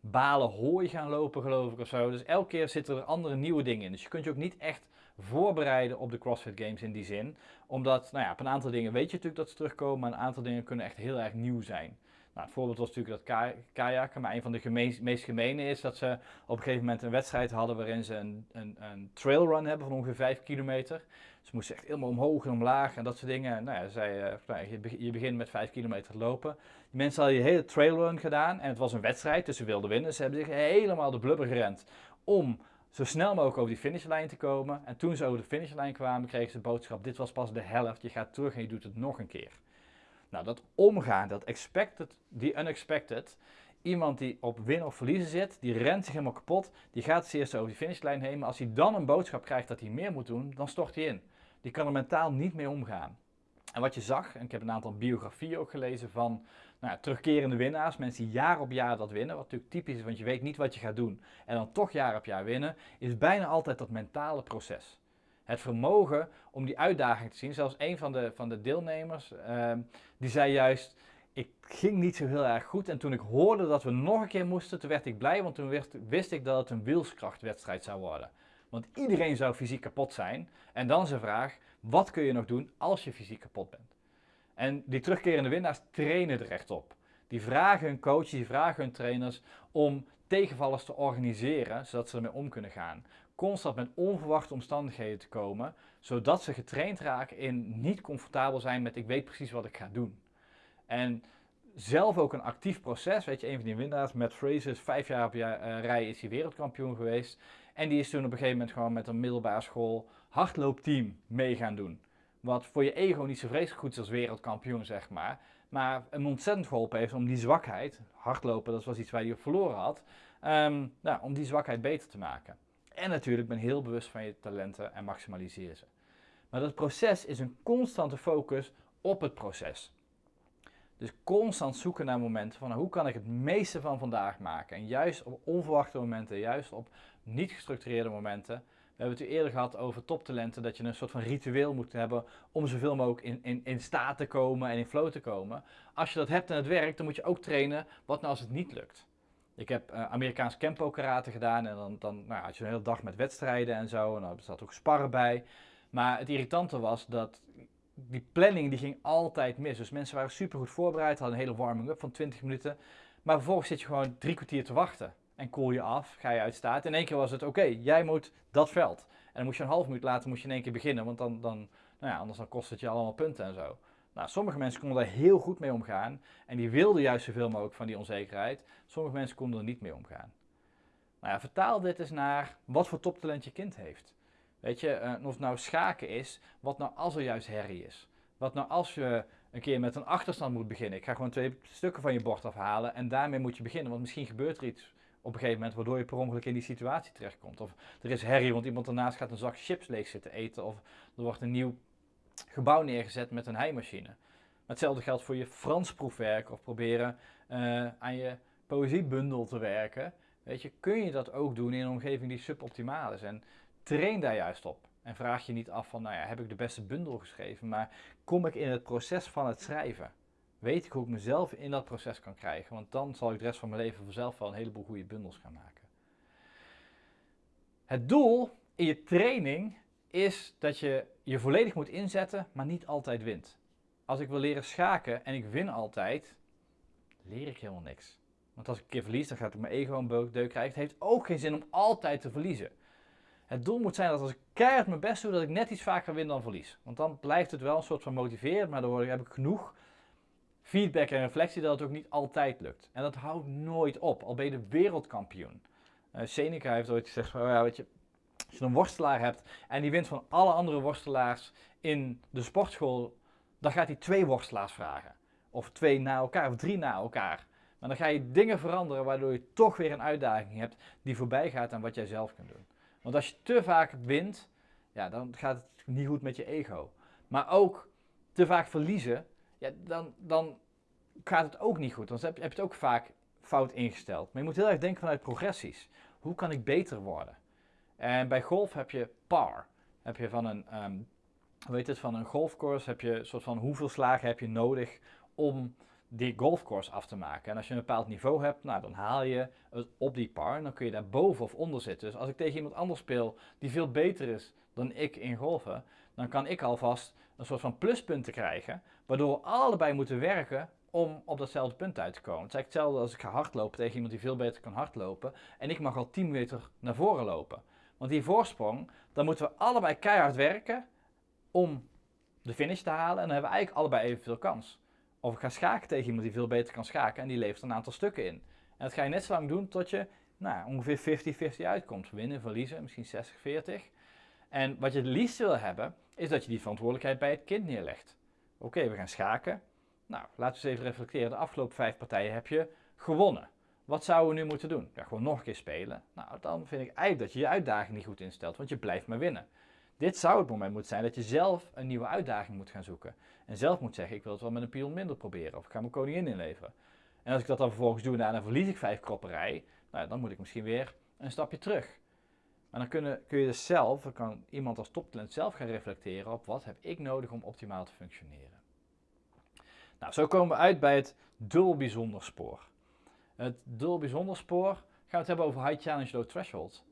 balen hooi gaan lopen, geloof ik, of zo. Dus elke keer zitten er andere nieuwe dingen in. Dus je kunt je ook niet echt voorbereiden op de CrossFit Games in die zin. Omdat, nou ja, op een aantal dingen weet je natuurlijk dat ze terugkomen. Maar een aantal dingen kunnen echt heel erg nieuw zijn. Nou, het voorbeeld was natuurlijk dat kajakken, maar een van de meest gemene is dat ze op een gegeven moment een wedstrijd hadden waarin ze een, een, een trailrun hebben van ongeveer 5 kilometer. Ze moesten echt helemaal omhoog en omlaag en dat soort dingen. Nou ja, uh, nou, je, begint met 5 kilometer te lopen. Die mensen hadden die hele trailrun gedaan en het was een wedstrijd, dus ze wilden winnen. Ze hebben zich helemaal de blubber gerend om zo snel mogelijk over die finishlijn te komen. En toen ze over de finishlijn kwamen, kregen ze de boodschap: dit was pas de helft, je gaat terug en je doet het nog een keer. Nou, dat omgaan, dat expected, die unexpected, iemand die op win of verliezen zit, die rent zich helemaal kapot, die gaat het eerst over die finishlijn heen, maar als hij dan een boodschap krijgt dat hij meer moet doen, dan stort hij in. Die kan er mentaal niet mee omgaan. En wat je zag, en ik heb een aantal biografieën ook gelezen van nou terugkerende winnaars, mensen die jaar op jaar dat winnen, wat natuurlijk typisch is, want je weet niet wat je gaat doen en dan toch jaar op jaar winnen, is bijna altijd dat mentale proces het vermogen om die uitdaging te zien. Zelfs een van de, van de deelnemers, ehm, die zei juist, ik ging niet zo heel erg goed. En toen ik hoorde dat we nog een keer moesten, toen werd ik blij, want toen wist, wist ik dat het een wilskrachtwedstrijd zou worden. Want iedereen zou fysiek kapot zijn. En dan is de vraag, wat kun je nog doen als je fysiek kapot bent? En die terugkerende winnaars trainen er echt op. Die vragen hun coaches, die vragen hun trainers om tegenvallers te organiseren, zodat ze ermee om kunnen gaan constant met onverwachte omstandigheden te komen, zodat ze getraind raken in niet comfortabel zijn met ik weet precies wat ik ga doen. En zelf ook een actief proces, weet je, een van die winnaars, Matt Fraser, vijf jaar op uh, rij is hij wereldkampioen geweest. En die is toen op een gegeven moment gewoon met een middelbare school hardloopteam mee gaan doen. Wat voor je ego niet zo vreselijk goed is als wereldkampioen, zeg maar. Maar hem ontzettend geholpen heeft om die zwakheid, hardlopen, dat was iets waar hij op verloren had, um, nou, om die zwakheid beter te maken. En natuurlijk ben heel bewust van je talenten en maximaliseer ze. Maar dat proces is een constante focus op het proces. Dus constant zoeken naar momenten van nou, hoe kan ik het meeste van vandaag maken. En juist op onverwachte momenten, juist op niet gestructureerde momenten, We hebben het eerder gehad over toptalenten, dat je een soort van ritueel moet hebben om zoveel mogelijk in, in, in staat te komen en in flow te komen. Als je dat hebt en het werkt, dan moet je ook trainen wat nou als het niet lukt. Ik heb uh, Amerikaans Kempo karate gedaan en dan, dan nou, had je een hele dag met wedstrijden en zo. En er zat ook sparren bij. Maar het irritante was dat die planning die ging altijd mis. Dus mensen waren super goed voorbereid, hadden een hele warming-up van 20 minuten. Maar vervolgens zit je gewoon drie kwartier te wachten. En koel je af, ga je uit staat. In één keer was het, oké, jij moet dat veld. En dan moest je een half minuut later moest je in één keer beginnen, want dan, dan nou ja, anders dan kost het je allemaal punten en zo. Nou, sommige mensen konden daar heel goed mee omgaan en die wilden juist zoveel mogelijk van die onzekerheid. Sommige mensen konden er niet mee omgaan. Nou ja, vertaal dit eens naar wat voor toptalent je kind heeft. Weet je, uh, of het nou schaken is, wat nou als er juist herrie is. Wat nou als je een keer met een achterstand moet beginnen. Ik ga gewoon twee stukken van je bord afhalen en daarmee moet je beginnen. Want misschien gebeurt er iets op een gegeven moment waardoor je per ongeluk in die situatie terechtkomt. Of er is herrie, want iemand ernaast gaat een zak chips leeg zitten eten. Of er wordt een nieuw gebouw neergezet met een heimachine. Hetzelfde geldt voor je Frans proefwerk of proberen uh, aan je poëziebundel te werken. Weet je, kun je dat ook doen in een omgeving die suboptimaal is. En train daar juist op. En vraag je niet af van, nou ja, heb ik de beste bundel geschreven, maar kom ik in het proces van het schrijven? Weet ik hoe ik mezelf in dat proces kan krijgen? Want dan zal ik de rest van mijn leven vanzelf wel een heleboel goede bundels gaan maken. Het doel in je training is dat je je volledig moet inzetten, maar niet altijd wint. Als ik wil leren schaken en ik win altijd, leer ik helemaal niks. Want als ik een keer verlies, dan gaat ik mijn ego een deuk krijgen. Het heeft ook geen zin om altijd te verliezen. Het doel moet zijn dat als ik keihard mijn best doe, dat ik net iets vaker win dan verlies. Want dan blijft het wel een soort van motiverend, maar dan heb ik genoeg feedback en reflectie dat het ook niet altijd lukt. En dat houdt nooit op, al ben je de wereldkampioen. Uh, Seneca heeft ooit gezegd, van, ja, weet je, als je een worstelaar hebt en die wint van alle andere worstelaars in de sportschool, dan gaat hij twee worstelaars vragen. Of twee na elkaar, of drie na elkaar. Maar dan ga je dingen veranderen waardoor je toch weer een uitdaging hebt die voorbij gaat aan wat jij zelf kunt doen. Want als je te vaak wint, ja, dan gaat het niet goed met je ego. Maar ook te vaak verliezen, ja, dan, dan gaat het ook niet goed. Dan heb je, het ook vaak fout ingesteld. Maar je moet heel erg denken vanuit progressies. Hoe kan ik beter worden? En bij golf heb je par. Heb je van een, um, hoe heet het, van een golfcourse heb je een soort van hoeveel slagen heb je nodig om die golfcourse af te maken. En als je een bepaald niveau hebt, nou, dan haal je het op die par en dan kun je daar boven of onder zitten. Dus als ik tegen iemand anders speel die veel beter is dan ik in golfen, dan kan ik alvast een soort van pluspunten krijgen, waardoor we allebei moeten werken om op datzelfde punt uit te komen. Het is eigenlijk hetzelfde als ik ga hardlopen tegen iemand die veel beter kan hardlopen en ik mag al 10 meter naar voren lopen. Want die voorsprong, dan moeten we allebei keihard werken om de finish te halen en dan hebben we eigenlijk allebei evenveel kans. Of ik ga schaken tegen iemand die veel beter kan schaken en die levert een aantal stukken in. En dat ga je net zo lang doen tot je nou, ongeveer 50-50 uitkomt. Winnen, verliezen, misschien 60-40. En wat je het liefst wil hebben, is dat je die verantwoordelijkheid bij het kind neerlegt. Oké, we gaan schaken. Nou, laten we eens even reflecteren. De afgelopen vijf partijen heb je gewonnen. Wat zouden we nu moeten doen? Ja, gewoon nog een keer spelen. Nou, dan vind ik eigenlijk dat je je uitdaging niet goed instelt, want je blijft maar winnen. Dit zou het moment moeten zijn dat je zelf een nieuwe uitdaging moet gaan zoeken. En zelf moet zeggen, ik wil het wel met een pion minder proberen. Of ik ga mijn koningin inleveren. En als ik dat dan vervolgens doe en dan verlies ik vijf kropperij. Nou, dan moet ik misschien weer een stapje terug. Maar dan kun, kun je dus zelf, dan kan iemand als toptalent zelf gaan reflecteren op wat heb ik nodig om optimaal te functioneren. Nou, zo komen we uit bij het dul bijzonder spoor. Het dul bijzonder spoor gaan we het hebben over high challenge low threshold.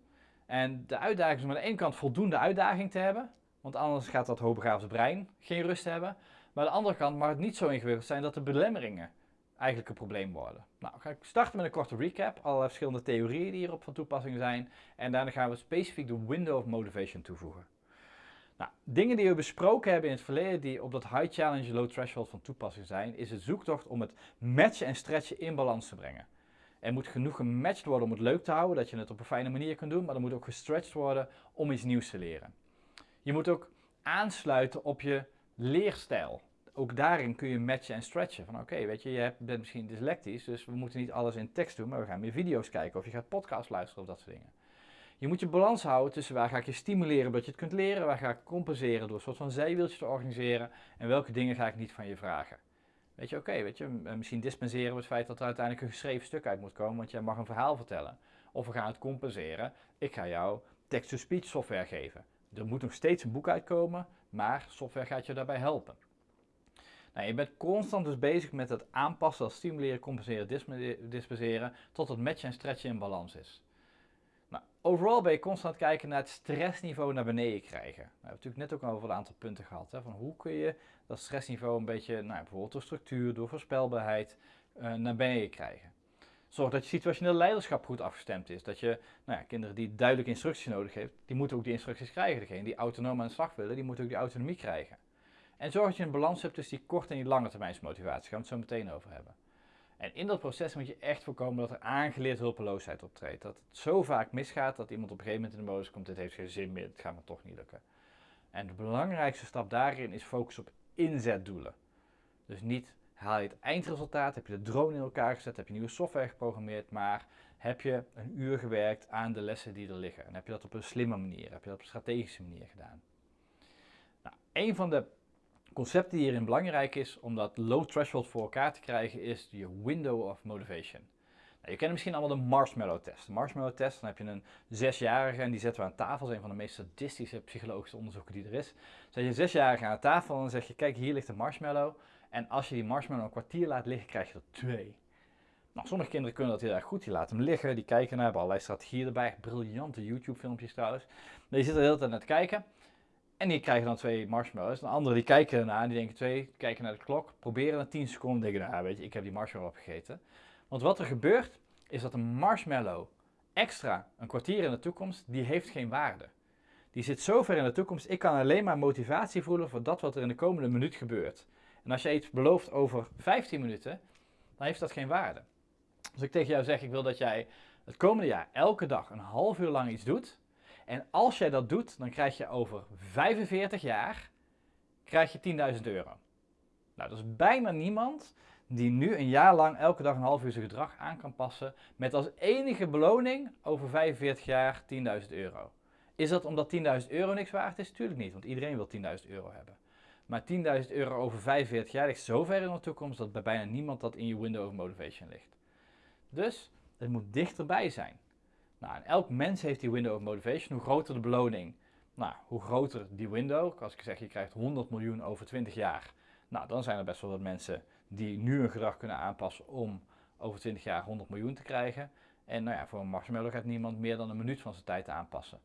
En de uitdaging is om aan de ene kant voldoende uitdaging te hebben, want anders gaat dat hoogbegaafde brein geen rust hebben. Maar aan de andere kant mag het niet zo ingewikkeld zijn dat de belemmeringen eigenlijk een probleem worden. Nou, ga ik starten met een korte recap, allerlei verschillende theorieën die hierop van toepassing zijn. En daarna gaan we specifiek de window of motivation toevoegen. Nou, dingen die we besproken hebben in het verleden die op dat high challenge low threshold van toepassing zijn, is het zoektocht om het matchen en stretchen in balans te brengen. Er moet genoeg gematcht worden om het leuk te houden, dat je het op een fijne manier kunt doen, maar er moet ook gestretched worden om iets nieuws te leren. Je moet ook aansluiten op je leerstijl. Ook daarin kun je matchen en stretchen. Van oké, weet je, je bent misschien dyslectisch, dus we moeten niet alles in tekst doen, maar we gaan meer video's kijken of je gaat podcast luisteren of dat soort dingen. Je moet je balans houden tussen waar ga ik je stimuleren dat je het kunt leren, waar ga ik compenseren door een soort van zijwieltje te organiseren en welke dingen ga ik niet van je vragen. Weet je, oké, weet je, misschien dispenseren we het feit dat er uiteindelijk een geschreven stuk uit moet komen, want jij mag een verhaal vertellen. Of we gaan het compenseren. Ik ga jou text-to-speech software geven. Er moet nog steeds een boek uitkomen, maar software gaat je daarbij helpen. Nou, je bent constant dus bezig met het aanpassen, stimuleren, compenseren, dispenseren, tot het matchen en stretchen in balans is. Nou, overal ben je constant kijken naar het stressniveau naar beneden krijgen. Nou, we hebben natuurlijk net ook al over een aantal punten gehad. Hè, van hoe kun je dat stressniveau een beetje, nou, bijvoorbeeld door structuur, door voorspelbaarheid, uh, naar beneden krijgen. Zorg dat je situationeel leiderschap goed afgestemd is. Dat je nou ja, kinderen die duidelijke instructies nodig hebben, die moeten ook die instructies krijgen. Degene die autonoom aan de slag willen, die moeten ook die autonomie krijgen. En zorg dat je een balans hebt tussen die korte en die lange termijnsmotivatie. Daar gaan we het zo meteen over hebben. En in dat proces moet je echt voorkomen dat er aangeleerd hulpeloosheid optreedt. Dat het zo vaak misgaat dat iemand op een gegeven moment in de modus komt, dit heeft geen zin meer, het gaat me toch niet lukken. En de belangrijkste stap daarin is focus op inzetdoelen. Dus niet haal je het eindresultaat, heb je de drone in elkaar gezet, heb je nieuwe software geprogrammeerd, maar heb je een uur gewerkt aan de lessen die er liggen. En heb je dat op een slimme manier, heb je dat op een strategische manier gedaan. Nou, een van de concept die hierin belangrijk is om dat low threshold voor elkaar te krijgen, is je window of motivation. Nou, je kent misschien allemaal de marshmallow test. De marshmallow test, dan heb je een zesjarige en die zetten we aan tafel. Dat is een van de meest sadistische psychologische onderzoeken die er is. Zet je een zesjarige aan tafel en dan zeg je, kijk hier ligt een marshmallow. En als je die marshmallow een kwartier laat liggen, krijg je er twee. Nou, sommige kinderen kunnen dat heel erg goed. Die laten hem liggen, die kijken naar, hebben allerlei strategieën erbij. Briljante YouTube filmpjes trouwens. Maar je zit er de hele tijd naar te kijken. En die krijgen dan twee marshmallows. De anderen die kijken ernaar die denken twee, kijken naar de klok, proberen na 10 seconden denken, nou weet je, ik heb die marshmallow opgegeten. Want wat er gebeurt, is dat een marshmallow extra een kwartier in de toekomst, die heeft geen waarde. Die zit zo ver in de toekomst, ik kan alleen maar motivatie voelen voor dat wat er in de komende minuut gebeurt. En als je iets belooft over 15 minuten, dan heeft dat geen waarde. Als ik tegen jou zeg, ik wil dat jij het komende jaar elke dag een half uur lang iets doet, en als jij dat doet, dan krijg je over 45 jaar krijg je 10.000 euro. Nou, dat is bijna niemand die nu een jaar lang elke dag een half uur zijn gedrag aan kan passen met als enige beloning over 45 jaar 10.000 euro. Is dat omdat 10.000 euro niks waard is? Tuurlijk niet, want iedereen wil 10.000 euro hebben. Maar 10.000 euro over 45 jaar ligt zo ver in de toekomst dat bij bijna niemand dat in je window of motivation ligt. Dus het moet dichterbij zijn. Nou, elk mens heeft die window of motivation. Hoe groter de beloning, nou, hoe groter die window. Als ik zeg, je krijgt 100 miljoen over 20 jaar. Nou, dan zijn er best wel wat mensen die nu hun gedrag kunnen aanpassen om over 20 jaar 100 miljoen te krijgen. En nou ja, voor een marshmallow gaat niemand meer dan een minuut van zijn tijd aanpassen.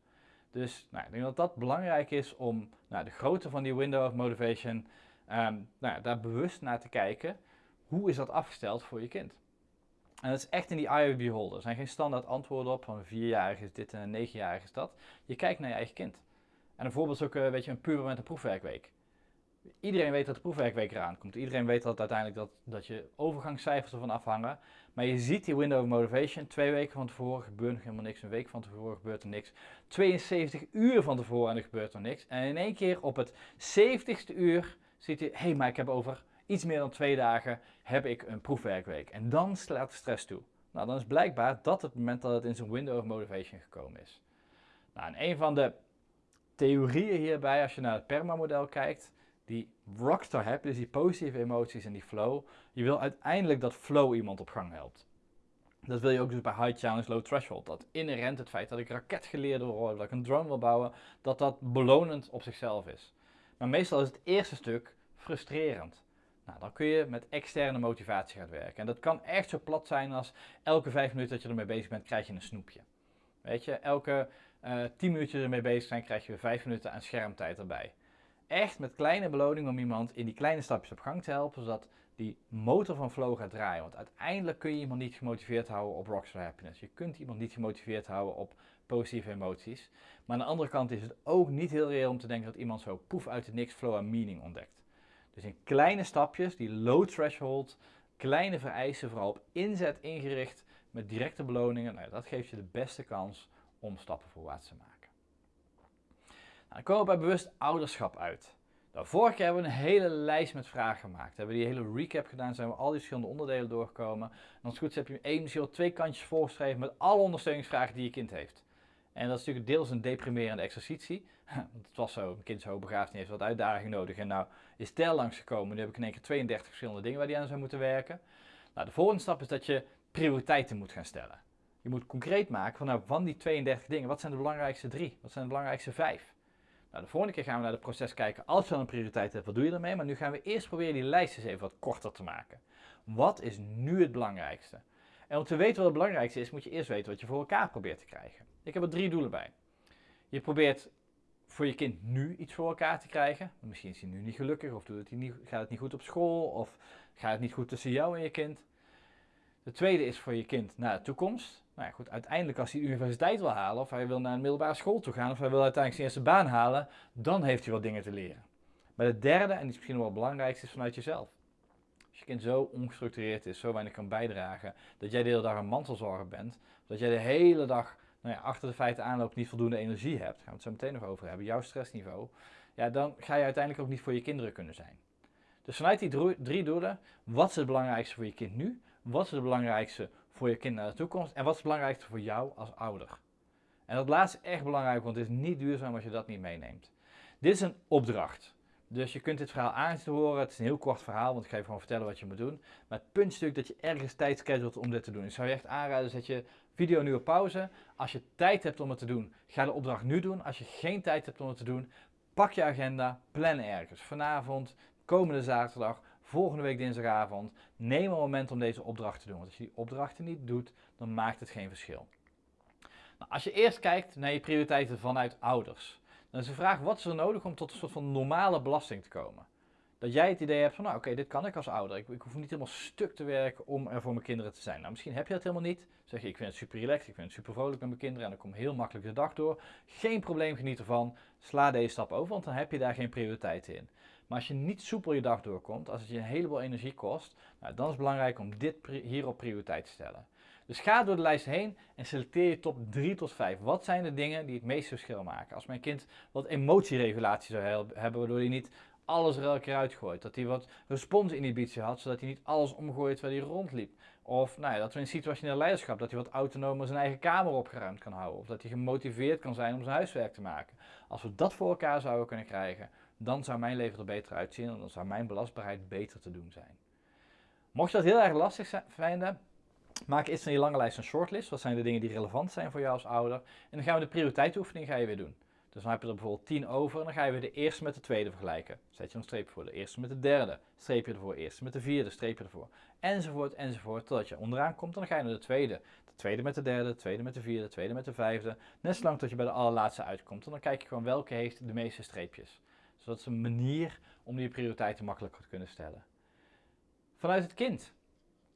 Dus nou, ik denk dat dat belangrijk is om nou, de grootte van die window of motivation, um, nou, daar bewust naar te kijken. Hoe is dat afgesteld voor je kind? En dat is echt in die eye of beholder. Er zijn geen standaard antwoorden op van een vierjarige is dit en een negenjarige is dat. Je kijkt naar je eigen kind. En een voorbeeld is ook uh, weet je, een puber met een proefwerkweek. Iedereen weet dat de proefwerkweek eraan komt. Iedereen weet dat uiteindelijk dat, dat je overgangscijfers ervan afhangen. Maar je ziet die window of motivation. Twee weken van tevoren gebeurt nog helemaal niks. Een week van tevoren gebeurt er niks. 72 uur van tevoren en er gebeurt er niks. En in één keer op het 70ste uur ziet hij, hé, hey, maar ik heb over iets meer dan twee dagen heb ik een proefwerkweek. En dan slaat de stress toe. Nou, dan is blijkbaar dat het moment dat het in zijn window of motivation gekomen is. Nou, en een van de theorieën hierbij, als je naar het PERMA-model kijkt, die rockstar hebt, dus die positieve emoties en die flow, je wil uiteindelijk dat flow iemand op gang helpt. Dat wil je ook dus bij high challenge, low threshold. Dat inherent het feit dat ik raketgeleerde wil worden, dat ik een drone wil bouwen, dat dat belonend op zichzelf is. Maar meestal is het eerste stuk frustrerend. Nou, dan kun je met externe motivatie gaan werken. En dat kan echt zo plat zijn als elke vijf minuten dat je ermee bezig bent, krijg je een snoepje. Weet je, elke uh, tien minuten ermee bezig zijn, krijg je vijf minuten aan schermtijd erbij. Echt met kleine beloning om iemand in die kleine stapjes op gang te helpen, zodat die motor van flow gaat draaien. Want uiteindelijk kun je iemand niet gemotiveerd houden op rockstar happiness. Je kunt iemand niet gemotiveerd houden op positieve emoties. Maar aan de andere kant is het ook niet heel reëel om te denken dat iemand zo poef uit het niks flow en meaning ontdekt. Dus in kleine stapjes, die low threshold, kleine vereisten, vooral op inzet ingericht met directe beloningen, nou, dat geeft je de beste kans om stappen voorwaarts te maken. Nou, dan komen we bij bewust ouderschap uit. Nou, vorige keer hebben we een hele lijst met vragen gemaakt. We hebben die hele recap gedaan, zijn we al die verschillende onderdelen doorgekomen. En als het goed is heb je één, misschien wel twee kantjes voorgeschreven met alle ondersteuningsvragen die je kind heeft. En dat is natuurlijk deels een deprimerende exercitie. Het was zo, een kind zo begaafd niet heeft wat uitdaging nodig. En nou is Tel langsgekomen. Nu heb ik in één keer 32 verschillende dingen waar die aan zou moeten werken. Nou, de volgende stap is dat je prioriteiten moet gaan stellen. Je moet concreet maken van, nou, van die 32 dingen, wat zijn de belangrijkste drie? Wat zijn de belangrijkste vijf? Nou, de volgende keer gaan we naar het proces kijken. Als je dan een prioriteit hebt, wat doe je ermee? Maar nu gaan we eerst proberen die lijst eens even wat korter te maken. Wat is nu het belangrijkste? En om te weten wat het belangrijkste is, moet je eerst weten wat je voor elkaar probeert te krijgen. Ik heb er drie doelen bij. Je probeert voor je kind nu iets voor elkaar te krijgen. Misschien is hij nu niet gelukkig, of doet het niet, gaat het niet goed op school, of gaat het niet goed tussen jou en je kind. De tweede is voor je kind naar de toekomst. Nou ja, goed, uiteindelijk als hij de universiteit wil halen, of hij wil naar een middelbare school toe gaan, of hij wil uiteindelijk zijn eerste baan halen, dan heeft hij wat dingen te leren. Maar de derde, en die is misschien wel het belangrijkste, is vanuit jezelf. Als je kind zo ongestructureerd is, zo weinig kan bijdragen, dat jij de hele dag een mantelzorger bent, dat jij de hele dag nou ja, achter de feiten aanloopt, niet voldoende energie hebt, gaan we het zo meteen nog over hebben, jouw stressniveau, ja, dan ga je uiteindelijk ook niet voor je kinderen kunnen zijn. Dus vanuit die drie doelen, wat is het belangrijkste voor je kind nu? Wat is het belangrijkste voor je kind naar de toekomst? En wat is het belangrijkste voor jou als ouder? En dat laatste is echt belangrijk, want het is niet duurzaam als je dat niet meeneemt. Dit is een opdracht. Dus je kunt dit verhaal aan horen. Het is een heel kort verhaal, want ik ga je gewoon vertellen wat je moet doen. Maar het puntstuk dat je ergens tijd scheduelt om dit te doen. Ik zou je echt aanraden, zet je video nu op pauze. Als je tijd hebt om het te doen, ga de opdracht nu doen. Als je geen tijd hebt om het te doen, pak je agenda, plan ergens. Vanavond, komende zaterdag, volgende week dinsdagavond. Neem een moment om deze opdracht te doen. Want als je die opdrachten niet doet, dan maakt het geen verschil. Nou, als je eerst kijkt naar je prioriteiten vanuit ouders, dan is de vraag: wat is er nodig om tot een soort van normale belasting te komen? Dat jij het idee hebt van, nou oké, dit kan ik als ouder. Ik, ik, hoef niet helemaal stuk te werken om er voor mijn kinderen te zijn. Nou, misschien heb je dat helemaal niet. Zeg je, ik vind het super relaxed, ik vind het super vrolijk met mijn kinderen en ik kom heel makkelijk de dag door. Geen probleem, geniet ervan. Sla deze stap over, want dan heb je daar geen prioriteiten in. Maar als je niet soepel je dag doorkomt, als het je een heleboel energie kost, nou, dan is het belangrijk om dit hierop prioriteit te stellen. Dus ga door de lijst heen en selecteer je top 3 tot 5. Wat zijn de dingen die het meeste verschil maken? Als mijn kind wat emotieregulatie zou hebben, waardoor hij niet alles er elke keer uitgooit. Dat hij wat responsinhibitie had, zodat hij niet alles omgooit waar hij rondliep. Of nou ja, dat we in situationeel leiderschap, dat hij wat autonomer zijn eigen kamer opgeruimd kan houden. Of dat hij gemotiveerd kan zijn om zijn huiswerk te maken. Als we dat voor elkaar zouden kunnen krijgen, dan zou mijn leven er beter uitzien en dan zou mijn belastbaarheid beter te doen zijn. Mocht je dat heel erg lastig vinden, maak eerst van je lange lijst een shortlist. Wat zijn de dingen die relevant zijn voor jou als ouder? En dan gaan we de prioriteitsoefening ga je weer doen. Dus dan heb je er bijvoorbeeld 10 over en dan ga je weer de eerste met de tweede vergelijken. Zet je een streep voor. De eerste met de derde, streep je ervoor. Eerste met de vierde, streep je ervoor. Enzovoort, enzovoort, totdat je onderaan komt. En dan ga je naar de tweede. De tweede met de derde, de tweede met de vierde, de tweede met de vijfde. Net zolang tot je bij de allerlaatste uitkomt. En dan kijk je gewoon welke heeft de meeste streepjes. Dus dat is een manier om die prioriteiten makkelijker te kunnen stellen. Vanuit het kind.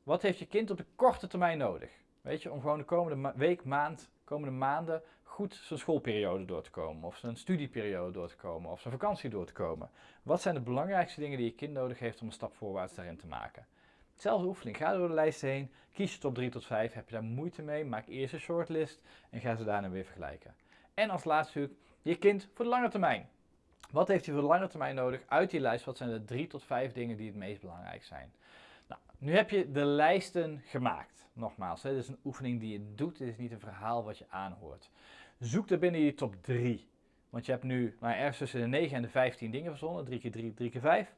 Wat heeft je kind op de korte termijn nodig? Weet je, om gewoon de komende week, maand, komende maanden goed zijn schoolperiode door te komen, of zijn studieperiode door te komen, of zijn vakantie door te komen. Wat zijn de belangrijkste dingen die je kind nodig heeft om een stap voorwaarts daarin te maken? Hetzelfde oefening, ga door de lijst heen, kies je top 3 tot 5, heb je daar moeite mee, maak eerst een shortlist en ga ze daarna weer vergelijken. En als laatste je kind voor de lange termijn. Wat heeft hij voor de lange termijn nodig uit die lijst? Wat zijn de 3 tot 5 dingen die het meest belangrijk zijn? Nou, nu heb je de lijsten gemaakt. Nogmaals, dit is een oefening die je doet, dit is niet een verhaal wat je aanhoort. Zoek er binnen je top 3. Want je hebt nu nou, ergens tussen de 9 en de 15 dingen verzonnen. 3 keer 3, 3 keer 5.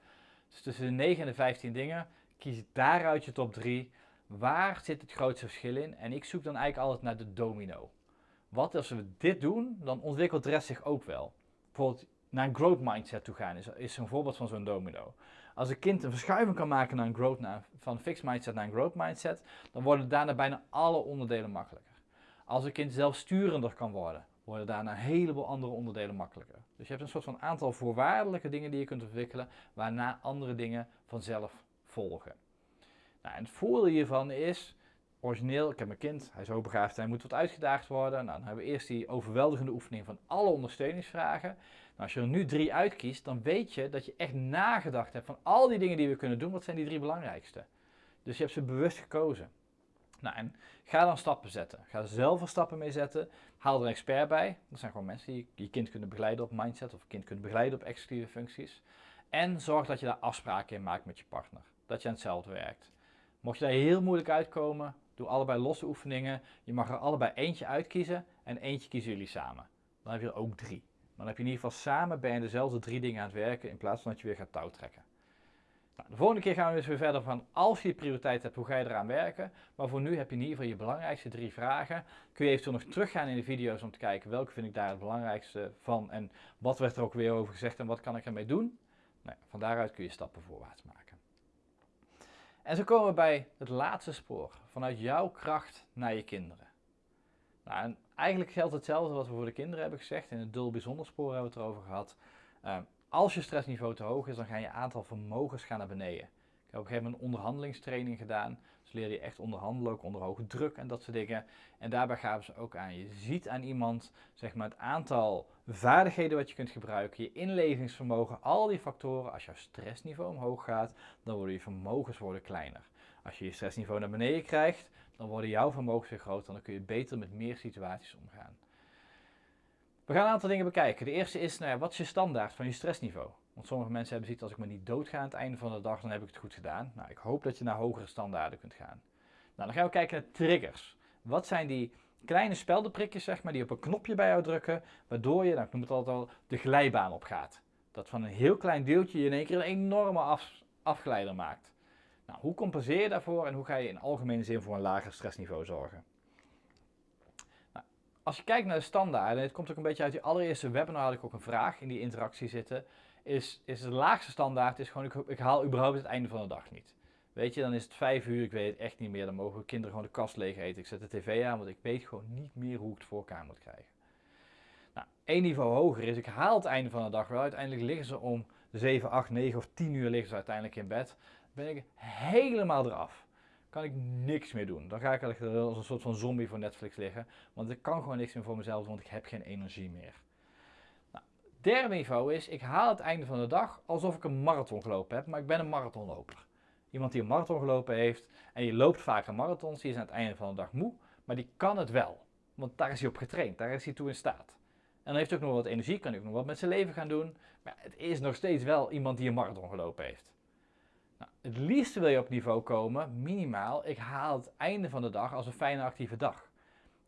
Dus tussen de 9 en de 15 dingen. Kies daaruit je top 3. Waar zit het grootste verschil in? En ik zoek dan eigenlijk altijd naar de domino. Wat als we dit doen, dan ontwikkelt de rest zich ook wel. Bijvoorbeeld naar een growth mindset toe gaan is, is een voorbeeld van zo'n domino. Als een kind een verschuiving kan maken naar een growth, van fixed mindset naar een growth mindset, dan worden daarna bijna alle onderdelen makkelijker. Als een kind zelfsturender kan worden, worden daarna een heleboel andere onderdelen makkelijker. Dus je hebt een soort van aantal voorwaardelijke dingen die je kunt ontwikkelen, waarna andere dingen vanzelf volgen. Nou, en het voordeel hiervan is, origineel, ik heb mijn kind, hij is hoogbegaafd, hij moet wat uitgedaagd worden. Nou, dan hebben we eerst die overweldigende oefening van alle ondersteuningsvragen. Nou, als je er nu drie uitkiest, dan weet je dat je echt nagedacht hebt van al die dingen die we kunnen doen, wat zijn die drie belangrijkste. Dus je hebt ze bewust gekozen. Nou, en ga dan stappen zetten. Ga zelf er stappen mee zetten. Haal er een expert bij. Dat zijn gewoon mensen die je kind kunnen begeleiden op mindset of kind kunnen begeleiden op executieve functies. En zorg dat je daar afspraken in maakt met je partner. Dat je aan hetzelfde werkt. Mocht je daar heel moeilijk uitkomen, doe allebei losse oefeningen. Je mag er allebei eentje uitkiezen en eentje kiezen jullie samen. Dan heb je er ook drie. Maar dan heb je in ieder geval samen bij dezelfde drie dingen aan het werken in plaats van dat je weer gaat touwtrekken. Nou, de volgende keer gaan we dus weer verder van als je prioriteit hebt, hoe ga je eraan werken. Maar voor nu heb je in ieder geval je belangrijkste drie vragen. Kun je eventueel nog teruggaan in de video's om te kijken welke vind ik daar het belangrijkste van en wat werd er ook weer over gezegd en wat kan ik ermee doen. Nou, van daaruit kun je stappen voorwaarts maken. En zo komen we bij het laatste spoor, vanuit jouw kracht naar je kinderen. Nou, en eigenlijk geldt hetzelfde wat we voor de kinderen hebben gezegd. In het dul bijzonder spoor hebben we het erover gehad. Ehm, als je stressniveau te hoog is, dan ga je aantal vermogens gaan naar beneden. Ik heb op een onderhandelingstraining gedaan. Dus leer je echt onderhandelen, ook onder hoge druk en dat soort dingen. En daarbij gaven ze ook aan. Je ziet aan iemand zeg maar, het aantal vaardigheden wat je kunt gebruiken, je inlevingsvermogen, al die factoren. Als jouw stressniveau omhoog gaat, dan worden je vermogens worden kleiner. Als je je stressniveau naar beneden krijgt, dan worden jouw vermogens weer groter dan kun je beter met meer situaties omgaan. We gaan een aantal dingen bekijken. De eerste is, nou ja, wat is je standaard van je stressniveau? Want sommige mensen hebben ziet als ik me niet doodga aan het einde van de dag, dan heb ik het goed gedaan. Nou, ik hoop dat je naar hogere standaarden kunt gaan. Nou, dan gaan we kijken naar triggers. Wat zijn die kleine speldenprikjes, zeg maar, die op een knopje bij jou drukken, waardoor je, nou, ik noem het altijd al, de glijbaan opgaat. Dat van een heel klein deeltje je in één keer een enorme af, afgeleider maakt. Nou, hoe compenseer je daarvoor en hoe ga je in algemene zin voor een lager stressniveau zorgen? Als je kijkt naar de standaarden, het komt ook een beetje uit die allereerste webinar had ik ook een vraag in die interactie zitten, is, is de laagste standaard is gewoon ik, ik haal überhaupt het einde van de dag niet. Weet je, dan is het vijf uur, ik weet het echt niet meer, dan mogen kinderen gewoon de kast leeg eten. Ik zet de tv aan, want ik weet gewoon niet meer hoe ik het voor elkaar moet krijgen. Nou, één niveau hoger is, ik haal het einde van de dag wel. Uiteindelijk liggen ze om 7, 8, 9 of 10 uur liggen ze uiteindelijk in bed ben ik helemaal eraf. Kan ik niks meer doen. Dan ga ik als een soort van zombie voor Netflix liggen. Want ik kan gewoon niks meer voor mezelf want ik heb geen energie meer. Nou, derde niveau is, ik haal het einde van de dag alsof ik een marathon gelopen heb, maar ik ben een marathonloper. Iemand die een marathon gelopen heeft en je loopt vaker marathons, die is aan het einde van de dag moe, maar die kan het wel. Want daar is hij op getraind, daar is hij toe in staat. En dan heeft hij ook nog wat energie, kan hij ook nog wat met zijn leven gaan doen. Maar het is nog steeds wel iemand die een marathon gelopen heeft. Nou, het liefste wil je op niveau komen, minimaal, ik haal het einde van de dag als een fijne actieve dag.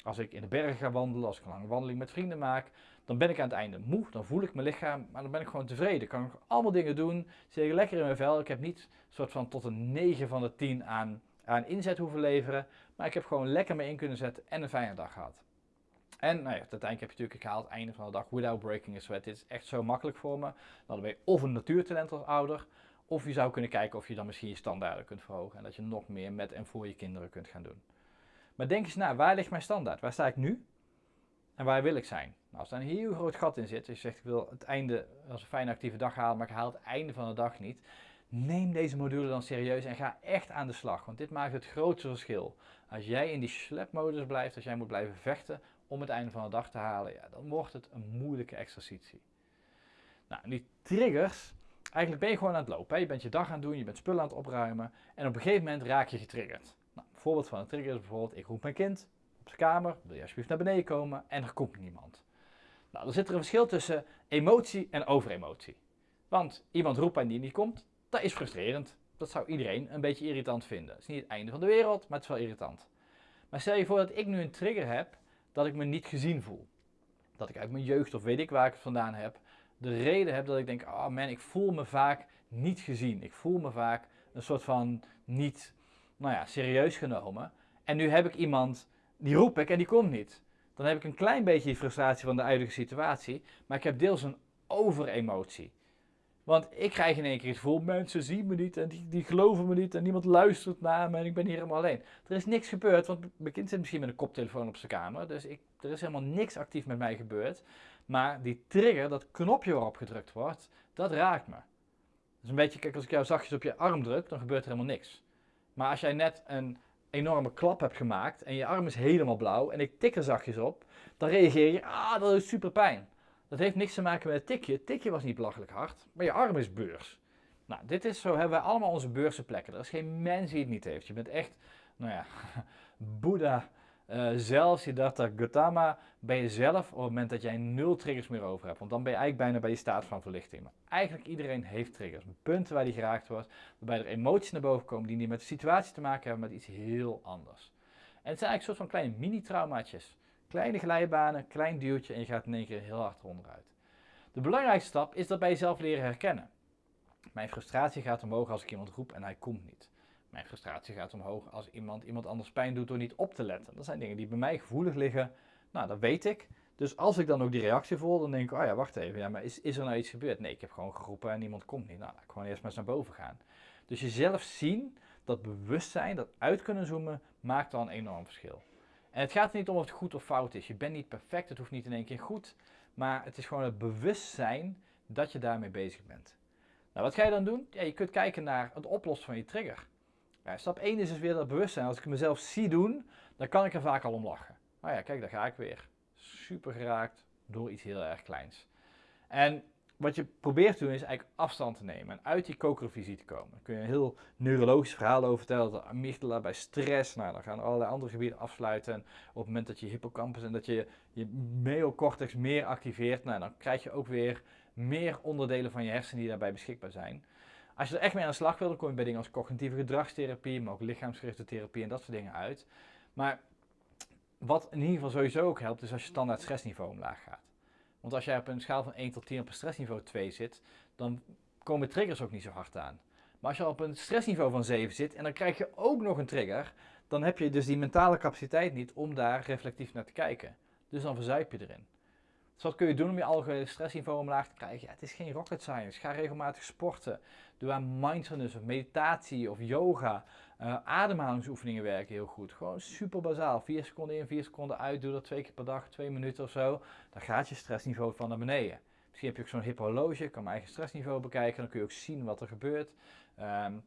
Als ik in de bergen ga wandelen, als ik een lange wandeling met vrienden maak, dan ben ik aan het einde moe, dan voel ik mijn lichaam, maar dan ben ik gewoon tevreden. Kan ik allemaal dingen doen, zit ik lekker in mijn vel. Ik heb niet soort van tot een 9 van de 10 aan, aan inzet hoeven leveren, maar ik heb gewoon lekker me in kunnen zetten en een fijne dag gehad. En nou ja, uiteindelijk heb je natuurlijk, ik haal het einde van de dag without breaking a sweat. Dit is echt zo makkelijk voor me. Dan ben je of een natuurtalent als ouder, of je zou kunnen kijken of je dan misschien je standaarden kunt verhogen en dat je nog meer met en voor je kinderen kunt gaan doen. Maar denk eens na, waar ligt mijn standaard? Waar sta ik nu? En waar wil ik zijn? Nou, als er een heel groot gat in zit, als je zegt ik wil het einde als een fijne actieve dag halen, maar ik haal het einde van de dag niet. Neem deze module dan serieus en ga echt aan de slag, want dit maakt het grootste verschil. Als jij in die slepmodus blijft, als jij moet blijven vechten om het einde van de dag te halen, ja, dan wordt het een moeilijke exercitie. Nou, die triggers, Eigenlijk ben je gewoon aan het lopen. Hè? Je bent je dag aan het doen, je bent spullen aan het opruimen en op een gegeven moment raak je getriggerd. Nou, een voorbeeld van een trigger is bijvoorbeeld, ik roep mijn kind op zijn kamer, wil je alsjeblieft naar beneden komen en er komt niemand. Nou, dan zit er een verschil tussen emotie en overemotie. Want iemand roept en die niet komt, dat is frustrerend. Dat zou iedereen een beetje irritant vinden. Het is niet het einde van de wereld, maar het is wel irritant. Maar stel je voor dat ik nu een trigger heb dat ik me niet gezien voel. Dat ik uit mijn jeugd of weet ik waar ik het vandaan heb, de reden heb dat ik denk, oh man, ik voel me vaak niet gezien. Ik voel me vaak een soort van niet, nou ja, serieus genomen. En nu heb ik iemand, die roep ik en die komt niet. Dan heb ik een klein beetje frustratie van de huidige situatie, maar ik heb deels een overemotie. Want ik krijg in één keer het gevoel, mensen zien me niet en die, die geloven me niet en niemand luistert naar me en ik ben hier helemaal alleen. Er is niks gebeurd, want mijn kind zit misschien met een koptelefoon op zijn kamer, dus ik, er is helemaal niks actief met mij gebeurd. Maar die trigger, dat knopje waarop gedrukt wordt, dat raakt me. Dus een beetje, kijk, als ik jou zachtjes op je arm druk, dan gebeurt er helemaal niks. Maar als jij net een enorme klap hebt gemaakt en je arm is helemaal blauw en ik tik er zachtjes op, dan reageer je, ah, dat is super pijn. Dat heeft niks te maken met het tikje. Het tikje was niet belachelijk hard, maar je arm is beurs. Nou, dit is zo, hebben wij allemaal onze beurse plekken. Er is geen mens die het niet heeft. Je bent echt, nou ja, Boeddha uh, zelfs Siddhartha Gautama ben je zelf op het moment dat jij nul triggers meer over hebt. Want dan ben je eigenlijk bijna bij je staat van verlichting. Maar eigenlijk iedereen heeft triggers. Punten waar die geraakt wordt, waarbij er emoties naar boven komen die niet met de situatie te maken hebben, maar iets heel anders. En het zijn eigenlijk soort van kleine mini-traumaatjes. Kleine glijbanen, klein duwtje en je gaat in één keer heel hard onderuit. De belangrijkste stap is dat bij jezelf leren herkennen. Mijn frustratie gaat omhoog als ik iemand roep en hij komt niet. Mijn frustratie gaat omhoog als iemand iemand anders pijn doet door niet op te letten. Dat zijn dingen die bij mij gevoelig liggen. Nou, dat weet ik. Dus als ik dan ook die reactie voel, dan denk ik, oh ja, wacht even, ja, maar is, is er nou iets gebeurd? Nee, ik heb gewoon geroepen en iemand komt niet. Nou, ik gewoon eerst maar eens naar boven gaan. Dus jezelf zien, dat bewustzijn, dat uit kunnen zoomen, maakt dan een enorm verschil. En het gaat er niet om of het goed of fout is. Je bent niet perfect, het hoeft niet in één keer goed. Maar het is gewoon het bewustzijn dat je daarmee bezig bent. Nou, wat ga je dan doen? Ja, je kunt kijken naar het oplossen van je trigger. Stap 1 is dus weer dat bewustzijn. Als ik mezelf zie doen, dan kan ik er vaak al om lachen. Nou ja, kijk, daar ga ik weer. Super geraakt door iets heel erg kleins. En wat je probeert te doen is eigenlijk afstand te nemen en uit die kokervisie te komen. Dan kun je een heel neurologisch verhaal over vertellen. De amygdala bij stress, nou dan gaan allerlei andere gebieden afsluiten. En op het moment dat je hippocampus en dat je je neocortex meer activeert, nou, dan krijg je ook weer meer onderdelen van je hersenen die daarbij beschikbaar zijn. Als je er echt mee aan de slag wil, dan kom je bij dingen als cognitieve gedragstherapie, maar ook lichaamsgerichte therapie en dat soort dingen uit. Maar wat in ieder geval sowieso ook helpt, is als je standaard stressniveau omlaag gaat. Want als jij op een schaal van 1 tot 10 op een stressniveau 2 zit, dan komen triggers ook niet zo hard aan. Maar als je op een stressniveau van 7 zit en dan krijg je ook nog een trigger, dan heb je dus die mentale capaciteit niet om daar reflectief naar te kijken. Dus dan verzuip je erin. Dus wat kun je doen om je algehele stressniveau omlaag te krijgen? Ja, het is geen rocket science. Ga regelmatig sporten. Doe aan mindfulness of meditatie of yoga. Uh, ademhalingsoefeningen werken heel goed. Gewoon super bazaal. 4 seconden in, 4 seconden uit. Doe dat twee keer per dag, twee minuten of zo. Dan gaat je stressniveau van naar beneden. Misschien heb je ook zo'n hip horloge. Ik kan mijn eigen stressniveau bekijken. Dan kun je ook zien wat er gebeurt. Um,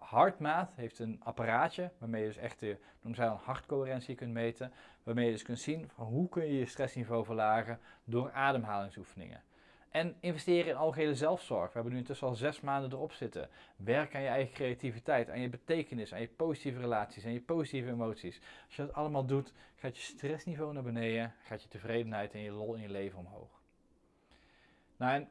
Hartmaat heeft een apparaatje waarmee je dus echt de noemen zij dan hartcoherentie kunt meten. Waarmee je dus kunt zien van hoe kun je je stressniveau verlagen door ademhalingsoefeningen. En investeren in algehele zelfzorg. We hebben nu intussen al zes maanden erop zitten. Werk aan je eigen creativiteit, aan je betekenis, aan je positieve relaties, aan je positieve emoties. Als je dat allemaal doet, gaat je stressniveau naar beneden, gaat je tevredenheid en je lol in je leven omhoog. Nou, en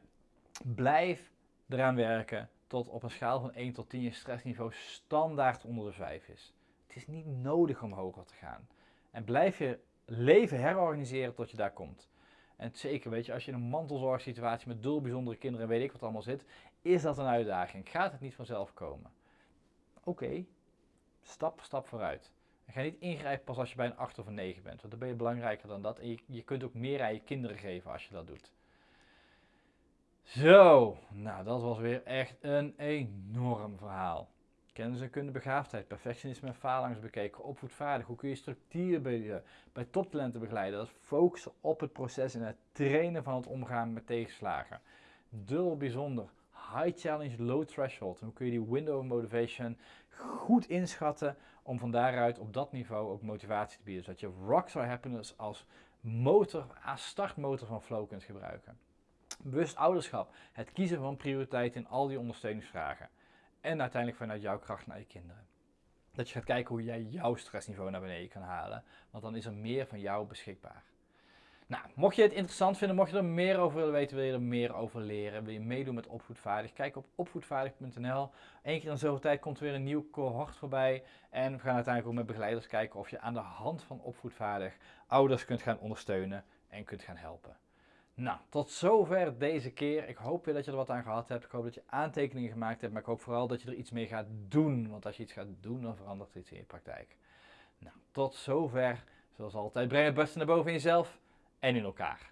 blijf eraan werken tot op een schaal van 1 tot 10 je stressniveau standaard onder de 5 is. Het is niet nodig om hoger te gaan. En blijf je leven herorganiseren tot je daar komt. En zeker, weet je, als je in een mantelzorgsituatie met dul bijzondere kinderen en weet ik wat allemaal zit, is dat een uitdaging. Gaat het niet vanzelf komen? Oké, stap stap vooruit. En ga niet ingrijpen pas als je bij een 8 of een 9 bent, want dan ben je belangrijker dan dat. En je, je kunt ook meer aan je kinderen geven als je dat doet. Zo, nou dat was weer echt een enorm verhaal. Kennis en kunde begaafdheid, perfectionisme en faalangst bekeken, opvoedvaardig. Hoe kun je structuur bij, bij toptalenten begeleiden? Dat focussen op het proces en het trainen van het omgaan met tegenslagen. Dubbel bijzonder, high challenge, low threshold. hoe kun je die window of motivation goed inschatten om van daaruit op dat niveau ook motivatie te bieden. Zodat je rockstar happiness als motor, als startmotor van flow kunt gebruiken. Bewust ouderschap. Het kiezen van prioriteiten in al die ondersteuningsvragen. En uiteindelijk vanuit jouw kracht naar je kinderen. Dat je gaat kijken hoe jij jouw stressniveau naar beneden kan halen. Want dan is er meer van jou beschikbaar. Nou, mocht je het interessant vinden, mocht je er meer over willen weten, wil je er meer over leren, wil je meedoen met Opvoedvaardig, kijk op opvoedvaardig.nl. Eén keer in zoveel tijd komt er weer een nieuw cohort voorbij. En we gaan uiteindelijk ook met begeleiders kijken of je aan de hand van Opvoedvaardig ouders kunt gaan ondersteunen en kunt gaan helpen. Nou, tot zover deze keer. Ik hoop weer dat je er wat aan gehad hebt. Ik hoop dat je aantekeningen gemaakt hebt, maar ik hoop vooral dat je er iets mee gaat doen. Want als je iets gaat doen, dan verandert er iets in je praktijk. Nou, tot zover. Zoals altijd, breng het beste naar boven in jezelf en in elkaar.